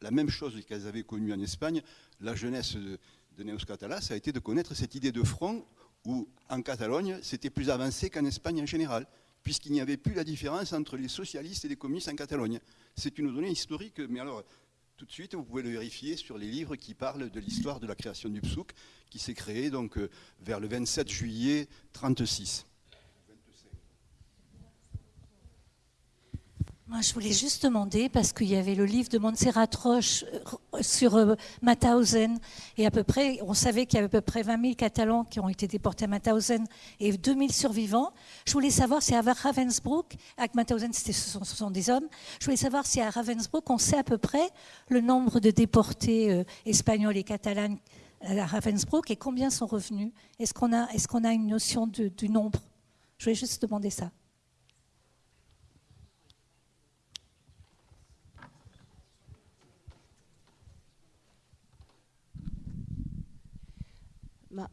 la même chose qu'elles avaient connue en Espagne. La jeunesse de, de Neus Català, ça a été de connaître cette idée de front où en Catalogne, c'était plus avancé qu'en Espagne en général, puisqu'il n'y avait plus la différence entre les socialistes et les communistes en Catalogne. C'est une donnée historique, mais alors tout de suite, vous pouvez le vérifier sur les livres qui parlent de l'histoire de la création du PSOUK, qui s'est créé donc euh, vers le 27 juillet 1936. Moi, je voulais juste demander, parce qu'il y avait le livre de Montserrat Roche euh, sur euh, et à peu près, on savait qu'il y avait à peu près 20 000 Catalans qui ont été déportés à Mauthausen et 2 000 survivants. Je voulais savoir si à Ravensbrück, à Mauthausen, ce sont, ce sont des hommes, je voulais savoir si à Ravensbrück, on sait à peu près le nombre de déportés euh, espagnols et catalans à Ravensbrück et combien sont revenus? Est-ce qu'on a, est qu'on a une notion du nombre? Je voulais juste demander ça.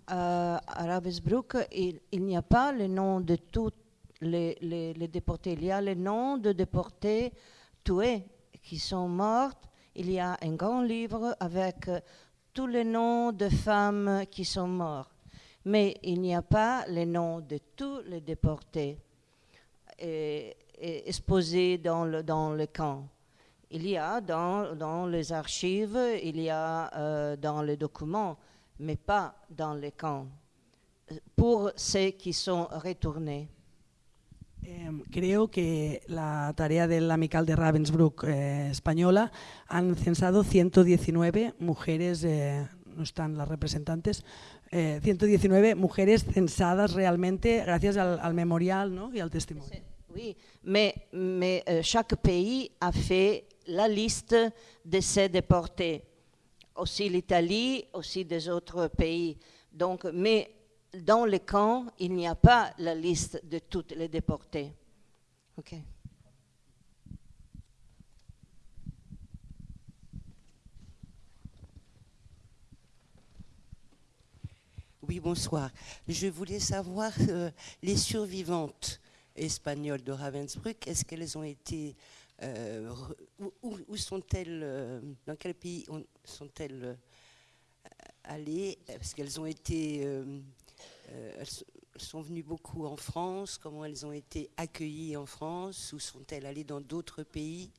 À Ravensbrück, il, n'y a pas le nom de tous les, déportés. Il y a le nom de déportés tués qui sont morts. Il y a un grand livre avec tous les noms de femmes qui sont mortes. Mais il n'y a pas les noms de tous les déportés et, et exposés dans le, dans le camp. Il y a dans, dans les archives, il y a euh, dans les documents, mais pas dans les camps, pour ceux qui sont retournés. Eh, creo que la tarea del amical de Ravensbrück eh, española han censado 119 mujeres, eh, no están las representantes, 119 mujeres censadas realmente gracias al, al memorial ¿no? y al testimonio. Oui, mais, mais euh, chaque pays a fait la liste de ces déportés aussi l'Italie, aussi des autres pays. Donc, mais dans les camps, il n'y a pas la liste de toutes les déportés. Ok. Oui, bonsoir. Je voulais savoir euh, les survivantes espagnoles de Ravensbrück, est-ce qu'elles ont été euh, où, sont-elles, euh, dans quel pays sont-elles euh, allées? Parce qu'elles ont été, elles sont venues beaucoup en France. Comment elles ont été accueillies en France? Où sont-elles allées dans d'autres pays?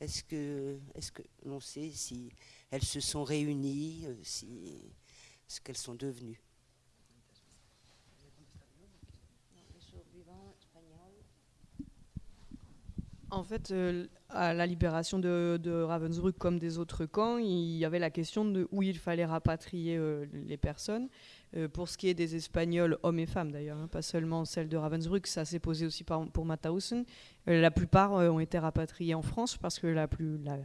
Est-ce que, est-ce que l'on sait si elles se sont réunies, si ce qu'elles sont devenues? En fait, euh, à la libération de, Ravensbrück comme des autres camps, il y avait la question de où il fallait rapatrier euh, les personnes. Euh, pour ce qui est des Espagnols, hommes et femmes d'ailleurs, hein, pas seulement celle de Ravensbrück, ça s'est posé aussi par, pour Mauthausen. La plupart ont été rapatriés en France parce que la, plus, la,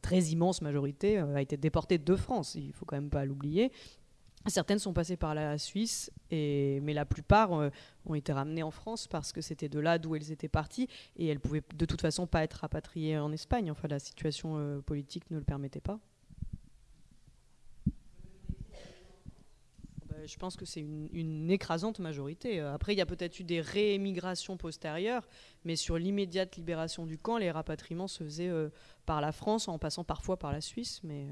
très immense majorité a été déportée de France, il faut quand même pas l'oublier. Certaines sont passées par la Suisse, mais la plupart euh, ont été ramenées en France parce que c'était de là d'où elles étaient parties et elles pouvaient de toute façon pas être rapatriées en Espagne. Enfin, la situation euh, politique ne le permettait pas. Ben, je pense que c'est une, une, écrasante majorité. Après, il y a peut-être eu des réémigrations postérieures, mais sur l'immédiate libération du camp, les rapatriements se faisaient euh, par la France en passant parfois par la Suisse, mais.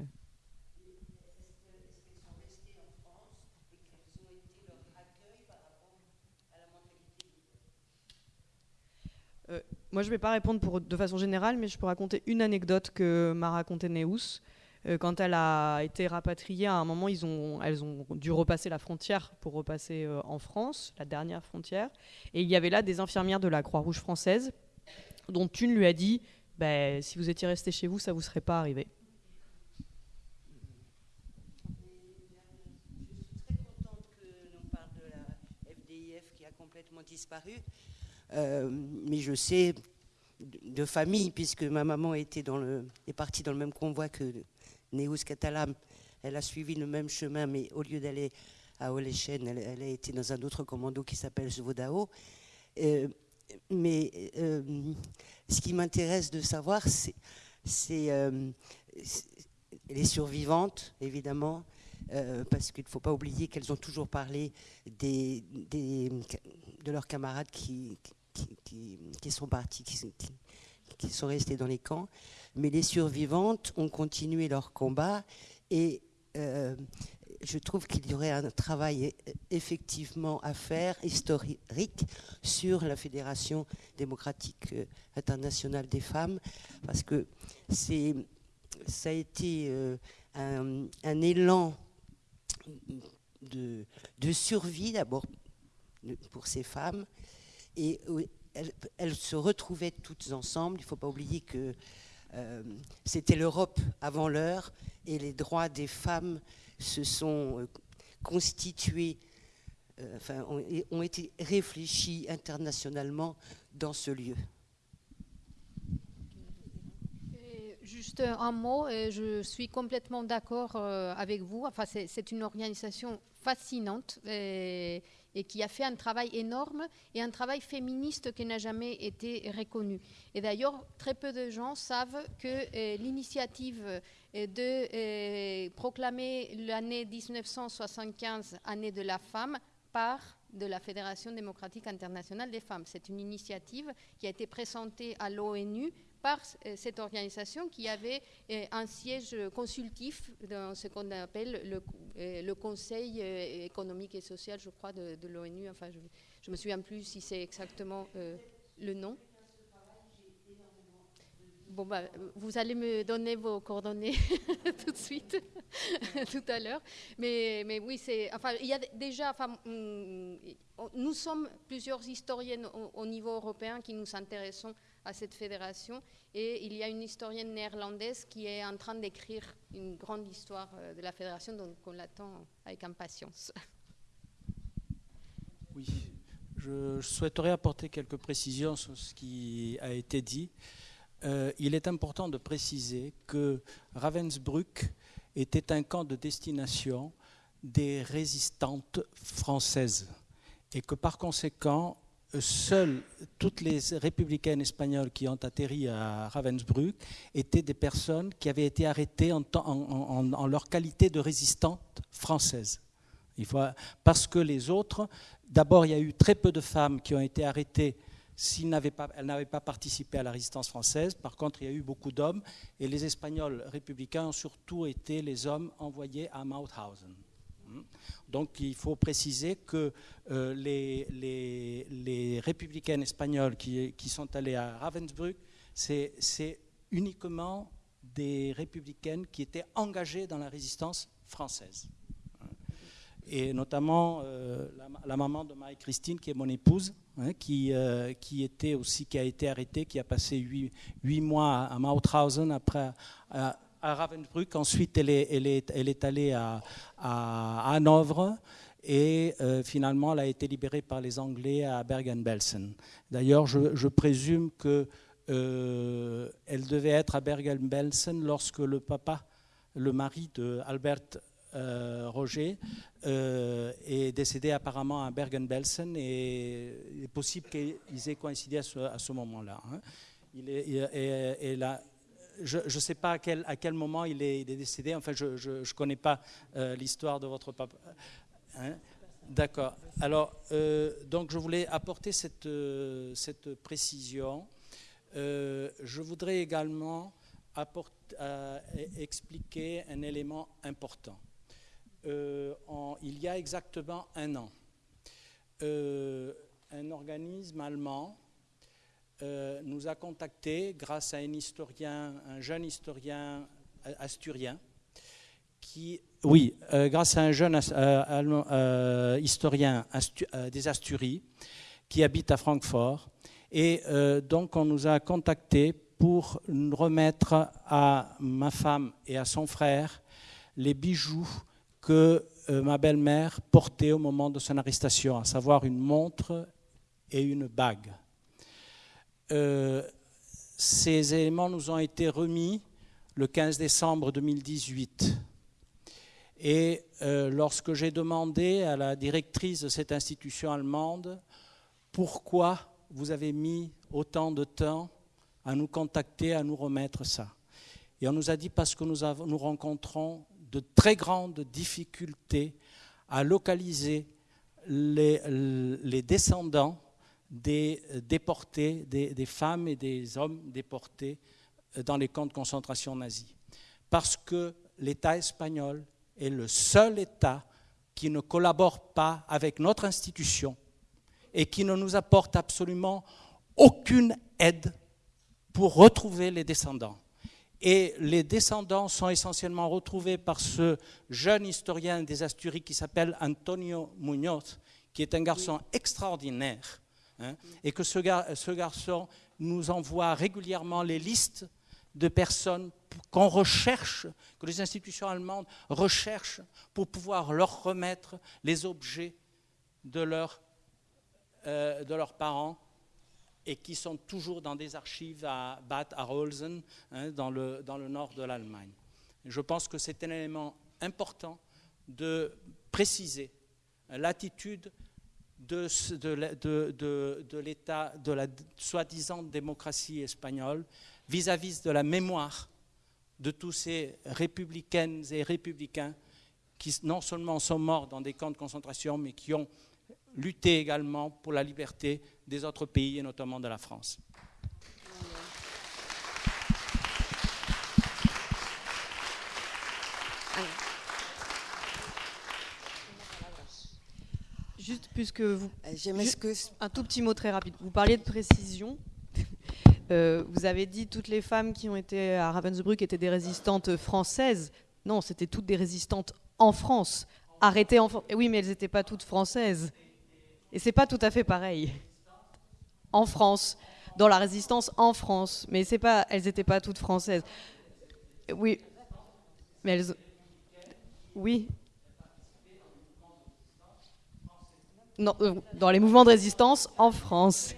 Euh, moi, je ne vais pas répondre de façon générale, mais je peux raconter une anecdote que m'a raconté Neus. Euh, quand elle a été rapatriée, à un moment, elles ont dû repasser la frontière pour repasser euh, en France, la dernière frontière. Et il y avait là des infirmières de la Croix-Rouge française, dont une lui a dit bah, Si vous étiez resté chez vous, ça ne vous serait pas arrivé. disparu. Euh, mais je sais de, famille, puisque ma maman était dans le, est partie dans le même convoi que Neus Catalam. Elle a suivi le même chemin, mais au lieu d'aller à Olechen, elle, a été dans un autre commando qui s'appelle Zvodao. Euh, mais ce qui m'intéresse de savoir, c'est les survivantes, évidemment, parce qu'il ne faut pas oublier qu'elles ont toujours parlé de leurs camarades qui, qui, sont partis, qui, sont restés dans les camps. Mais les survivantes ont continué leur combat et euh, je trouve qu'il y aurait un travail effectivement à faire, historique, sur la Fédération démocratique euh, internationale des femmes, parce que ça a été euh, un, élan de survie d'abord pour ces femmes, et elles, se retrouvaient toutes ensemble. Il ne faut pas oublier que euh, c'était l'Europe avant l'heure et les droits des femmes se sont euh, constitués, euh, enfin, ont, été réfléchis internationalement dans ce lieu. Juste un mot, je suis complètement d'accord avec vous. Enfin, c'est une organisation fascinante. Et qui a fait un travail énorme et un travail féministe qui n'a jamais été reconnu. Et d'ailleurs, très peu de gens savent que euh, l'initiative euh, de euh, proclamer l'année 1975 année de la femme part de la Fédération démocratique internationale des femmes. C'est une initiative qui a été présentée à l'ONU par euh, cette organisation qui avait euh, un siège consultif dans ce qu'on appelle le, euh, Conseil économique et social, je crois, de, l'ONU. Enfin, je ne me souviens plus si c'est exactement le nom. Bon, bah, vous allez me donner vos coordonnées tout de suite, tout à l'heure. Mais, oui, c'est, enfin, il y a déjà, enfin, mm, nous sommes plusieurs historiennes au niveau européen qui nous intéressons à cette fédération. Et il y a une historienne néerlandaise qui est en train d'écrire une grande histoire euh, de la fédération, donc on l'attend avec impatience. Oui, je souhaiterais apporter quelques précisions sur ce qui a été dit. Euh, il est important de préciser que Ravensbrück était un camp de destination des résistantes françaises et que par conséquent, seules toutes les républicaines espagnoles qui ont atterri à Ravensbrück étaient des personnes qui avaient été arrêtées en, en, leur qualité de résistantes françaises. Il faut, parce que les autres, d'abord, il y a eu très peu de femmes qui ont été arrêtées si n'avaient pas, elles n'avaient pas participé à la résistance française. Par contre, il y a eu beaucoup d'hommes, et les Espagnols républicains ont surtout été les hommes envoyés à Mauthausen. Donc il faut préciser que euh, les, républicaines espagnoles qui, sont allées à Ravensbrück, c'est uniquement des républicaines qui étaient engagées dans la résistance française. Et notamment euh, la, maman de Marie-Christine, qui est mon épouse, hein, qui, euh, qui, était aussi, qui a été arrêtée, qui a passé huit, mois à, Mauthausen après, à Ravensbrück. Ensuite, elle est, allée à, Hanovre et euh, finalement, elle a été libérée par les Anglais à Bergen-Belsen. D'ailleurs, je, présume qu'elle euh, devait être à Bergen-Belsen lorsque le papa, le mari de Albert euh, Roger, euh, est décédé apparemment à Bergen-Belsen et il est possible qu'ils aient coïncidé à ce, moment-là. Je ne sais pas à quel, moment il est, il est décédé. Enfin, je ne connais pas euh, l'histoire de votre papa. Hein? D'accord. Alors, euh, donc, je voulais apporter cette, euh, précision. Je voudrais également euh, expliquer un élément important. Il y a exactement un an, un organisme allemand euh, nous a contactés grâce à un jeune historien asturien, qui, oui, euh, grâce à un jeune euh, historien des Asturies qui habite à Francfort. Et donc on nous a contactés pour remettre à ma femme et à son frère les bijoux que ma belle-mère portait au moment de son arrestation, à savoir une montre et une bague. Euh, ces éléments nous ont été remis le 15 décembre 2018. Et euh, lorsque j'ai demandé à la directrice de cette institution allemande pourquoi vous avez mis autant de temps à nous contacter, à nous remettre ça. Et on nous a dit parce que nous, rencontrons de très grandes difficultés à localiser les descendants des déportés, des, des, femmes et des hommes déportés dans les camps de concentration nazis. Parce que l'État espagnol est le seul État qui ne collabore pas avec notre institution et qui ne nous apporte absolument aucune aide pour retrouver les descendants. Et les descendants sont essentiellement retrouvés par ce jeune historien des Asturies qui s'appelle Antonio Muñoz, qui est un garçon extraordinaire. Hein, et que ce, garçon nous envoie régulièrement les listes de personnes qu'on recherche, que les institutions allemandes recherchent pour pouvoir leur remettre les objets de, leur, euh, de leurs parents et qui sont toujours dans des archives à Bad Arolsen, hein, dans, le, dans le nord de l'Allemagne. Je pense que c'est un élément important de préciser l'attitude de, l'État, de la soi-disant démocratie espagnole vis-à-vis de la mémoire de tous ces républicaines et républicains qui non seulement sont morts dans des camps de concentration, mais qui ont lutté également pour la liberté des autres pays, et notamment de la France. Juste puisque vous... M'excuse. Un tout petit mot très rapide. Vous parliez de précision. Euh, vous avez dit toutes les femmes qui ont été à Ravensbrück étaient des résistantes françaises. Non, c'était toutes des résistantes en France. Arrêtées en France. Oui, mais elles n'étaient pas toutes françaises. Et c'est pas tout à fait pareil. En France, dans la résistance en France, mais c'est pas, elles n'étaient pas toutes françaises. Oui, mais elles, oui. Euh, dans les mouvements de résistance en France.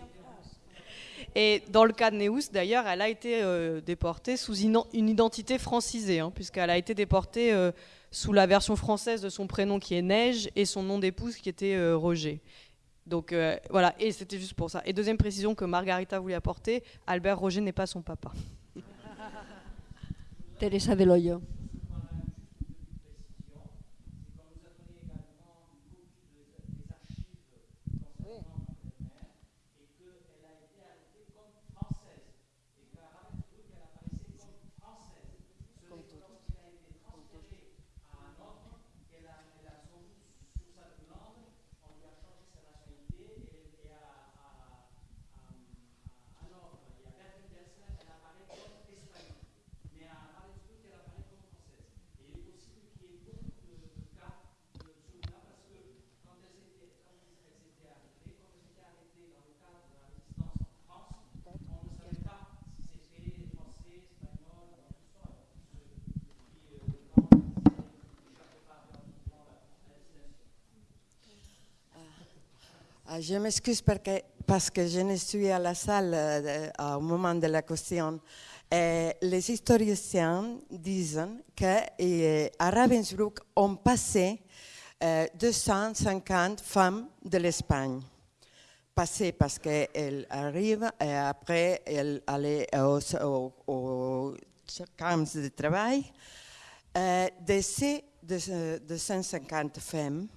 Et dans le cas de Neus, d'ailleurs, elle a été euh, déportée sous une identité francisée, hein, puisqu'elle a été déportée euh, sous la version française de son prénom qui est Neige et son nom d'épouse qui était Roger. Donc voilà, et c'était juste pour ça. Et deuxième précision que Margarita voulait apporter, Albert Roger n'est pas son papa. Teresa de je m'excuse parce que je ne suis à la salle euh, au moment de la question. Les historiens disent qu'à euh, Ravensbrück, on passait 250 euh, femmes de l'Espagne. Passées parce qu'elles arrivent et après elles allaient au, au, camps de travail. de ces 250 femmes,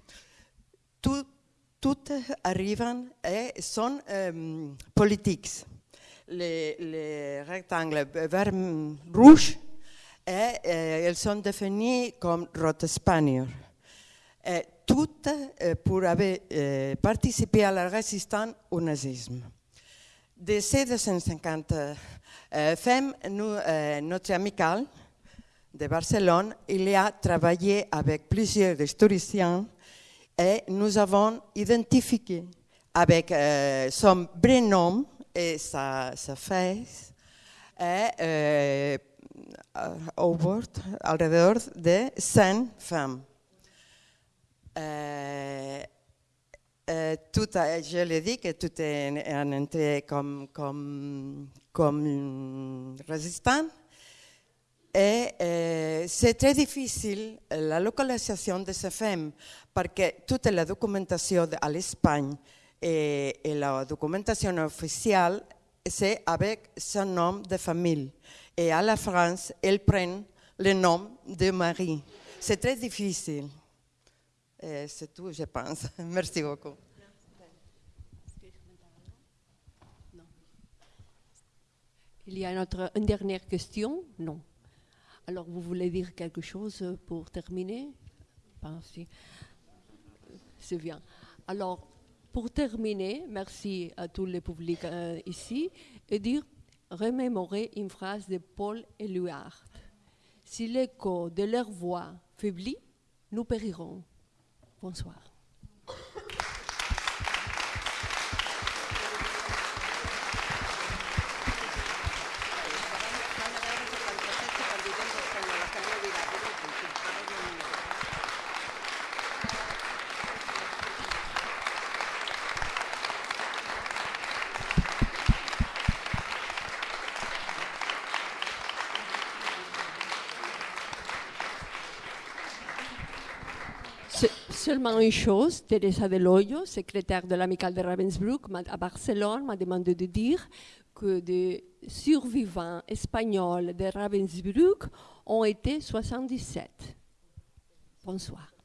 toutes toutes arrivent et sont euh, politiques. Les, rectangles vert rouge, et, euh, elles sont définies comme Rotespanier. toutes euh, pour avoir participé à la résistance au nazisme. De ces 250 femmes, nous, notre amicale de Barcelone, il a travaillé avec plusieurs historiens et nous avons identifié avec euh, son prénom et sa, sa face et euh, over, alrededor de 100 femmes. Euh, euh, tout a, je l'ai dit que tout est en entrée comme, comme, comme résistant. Et euh, c'est très difficile la localisation de ces femmes parce que toute la documentation à l'Espagne et, et, la documentation officielle, c'est avec son nom de famille. Et à la France, elle prend le nom de Marie. C'est très difficile. C'est tout, je pense. Merci beaucoup. Il y a une, autre, une dernière question? Non. Alors, vous voulez dire quelque chose pour terminer? C'est bien. Alors, pour terminer, merci à tous les publics euh, ici, et dire, remémorer une phrase de Paul Éluard. Si l'écho de leur voix faiblit, nous périrons. Bonsoir. Une chose, Teresa Deloyo, secrétaire de l'amicale de Ravensbrück à Barcelone, m'a demandé de dire que des survivants espagnols de Ravensbrück ont été 77. Bonsoir.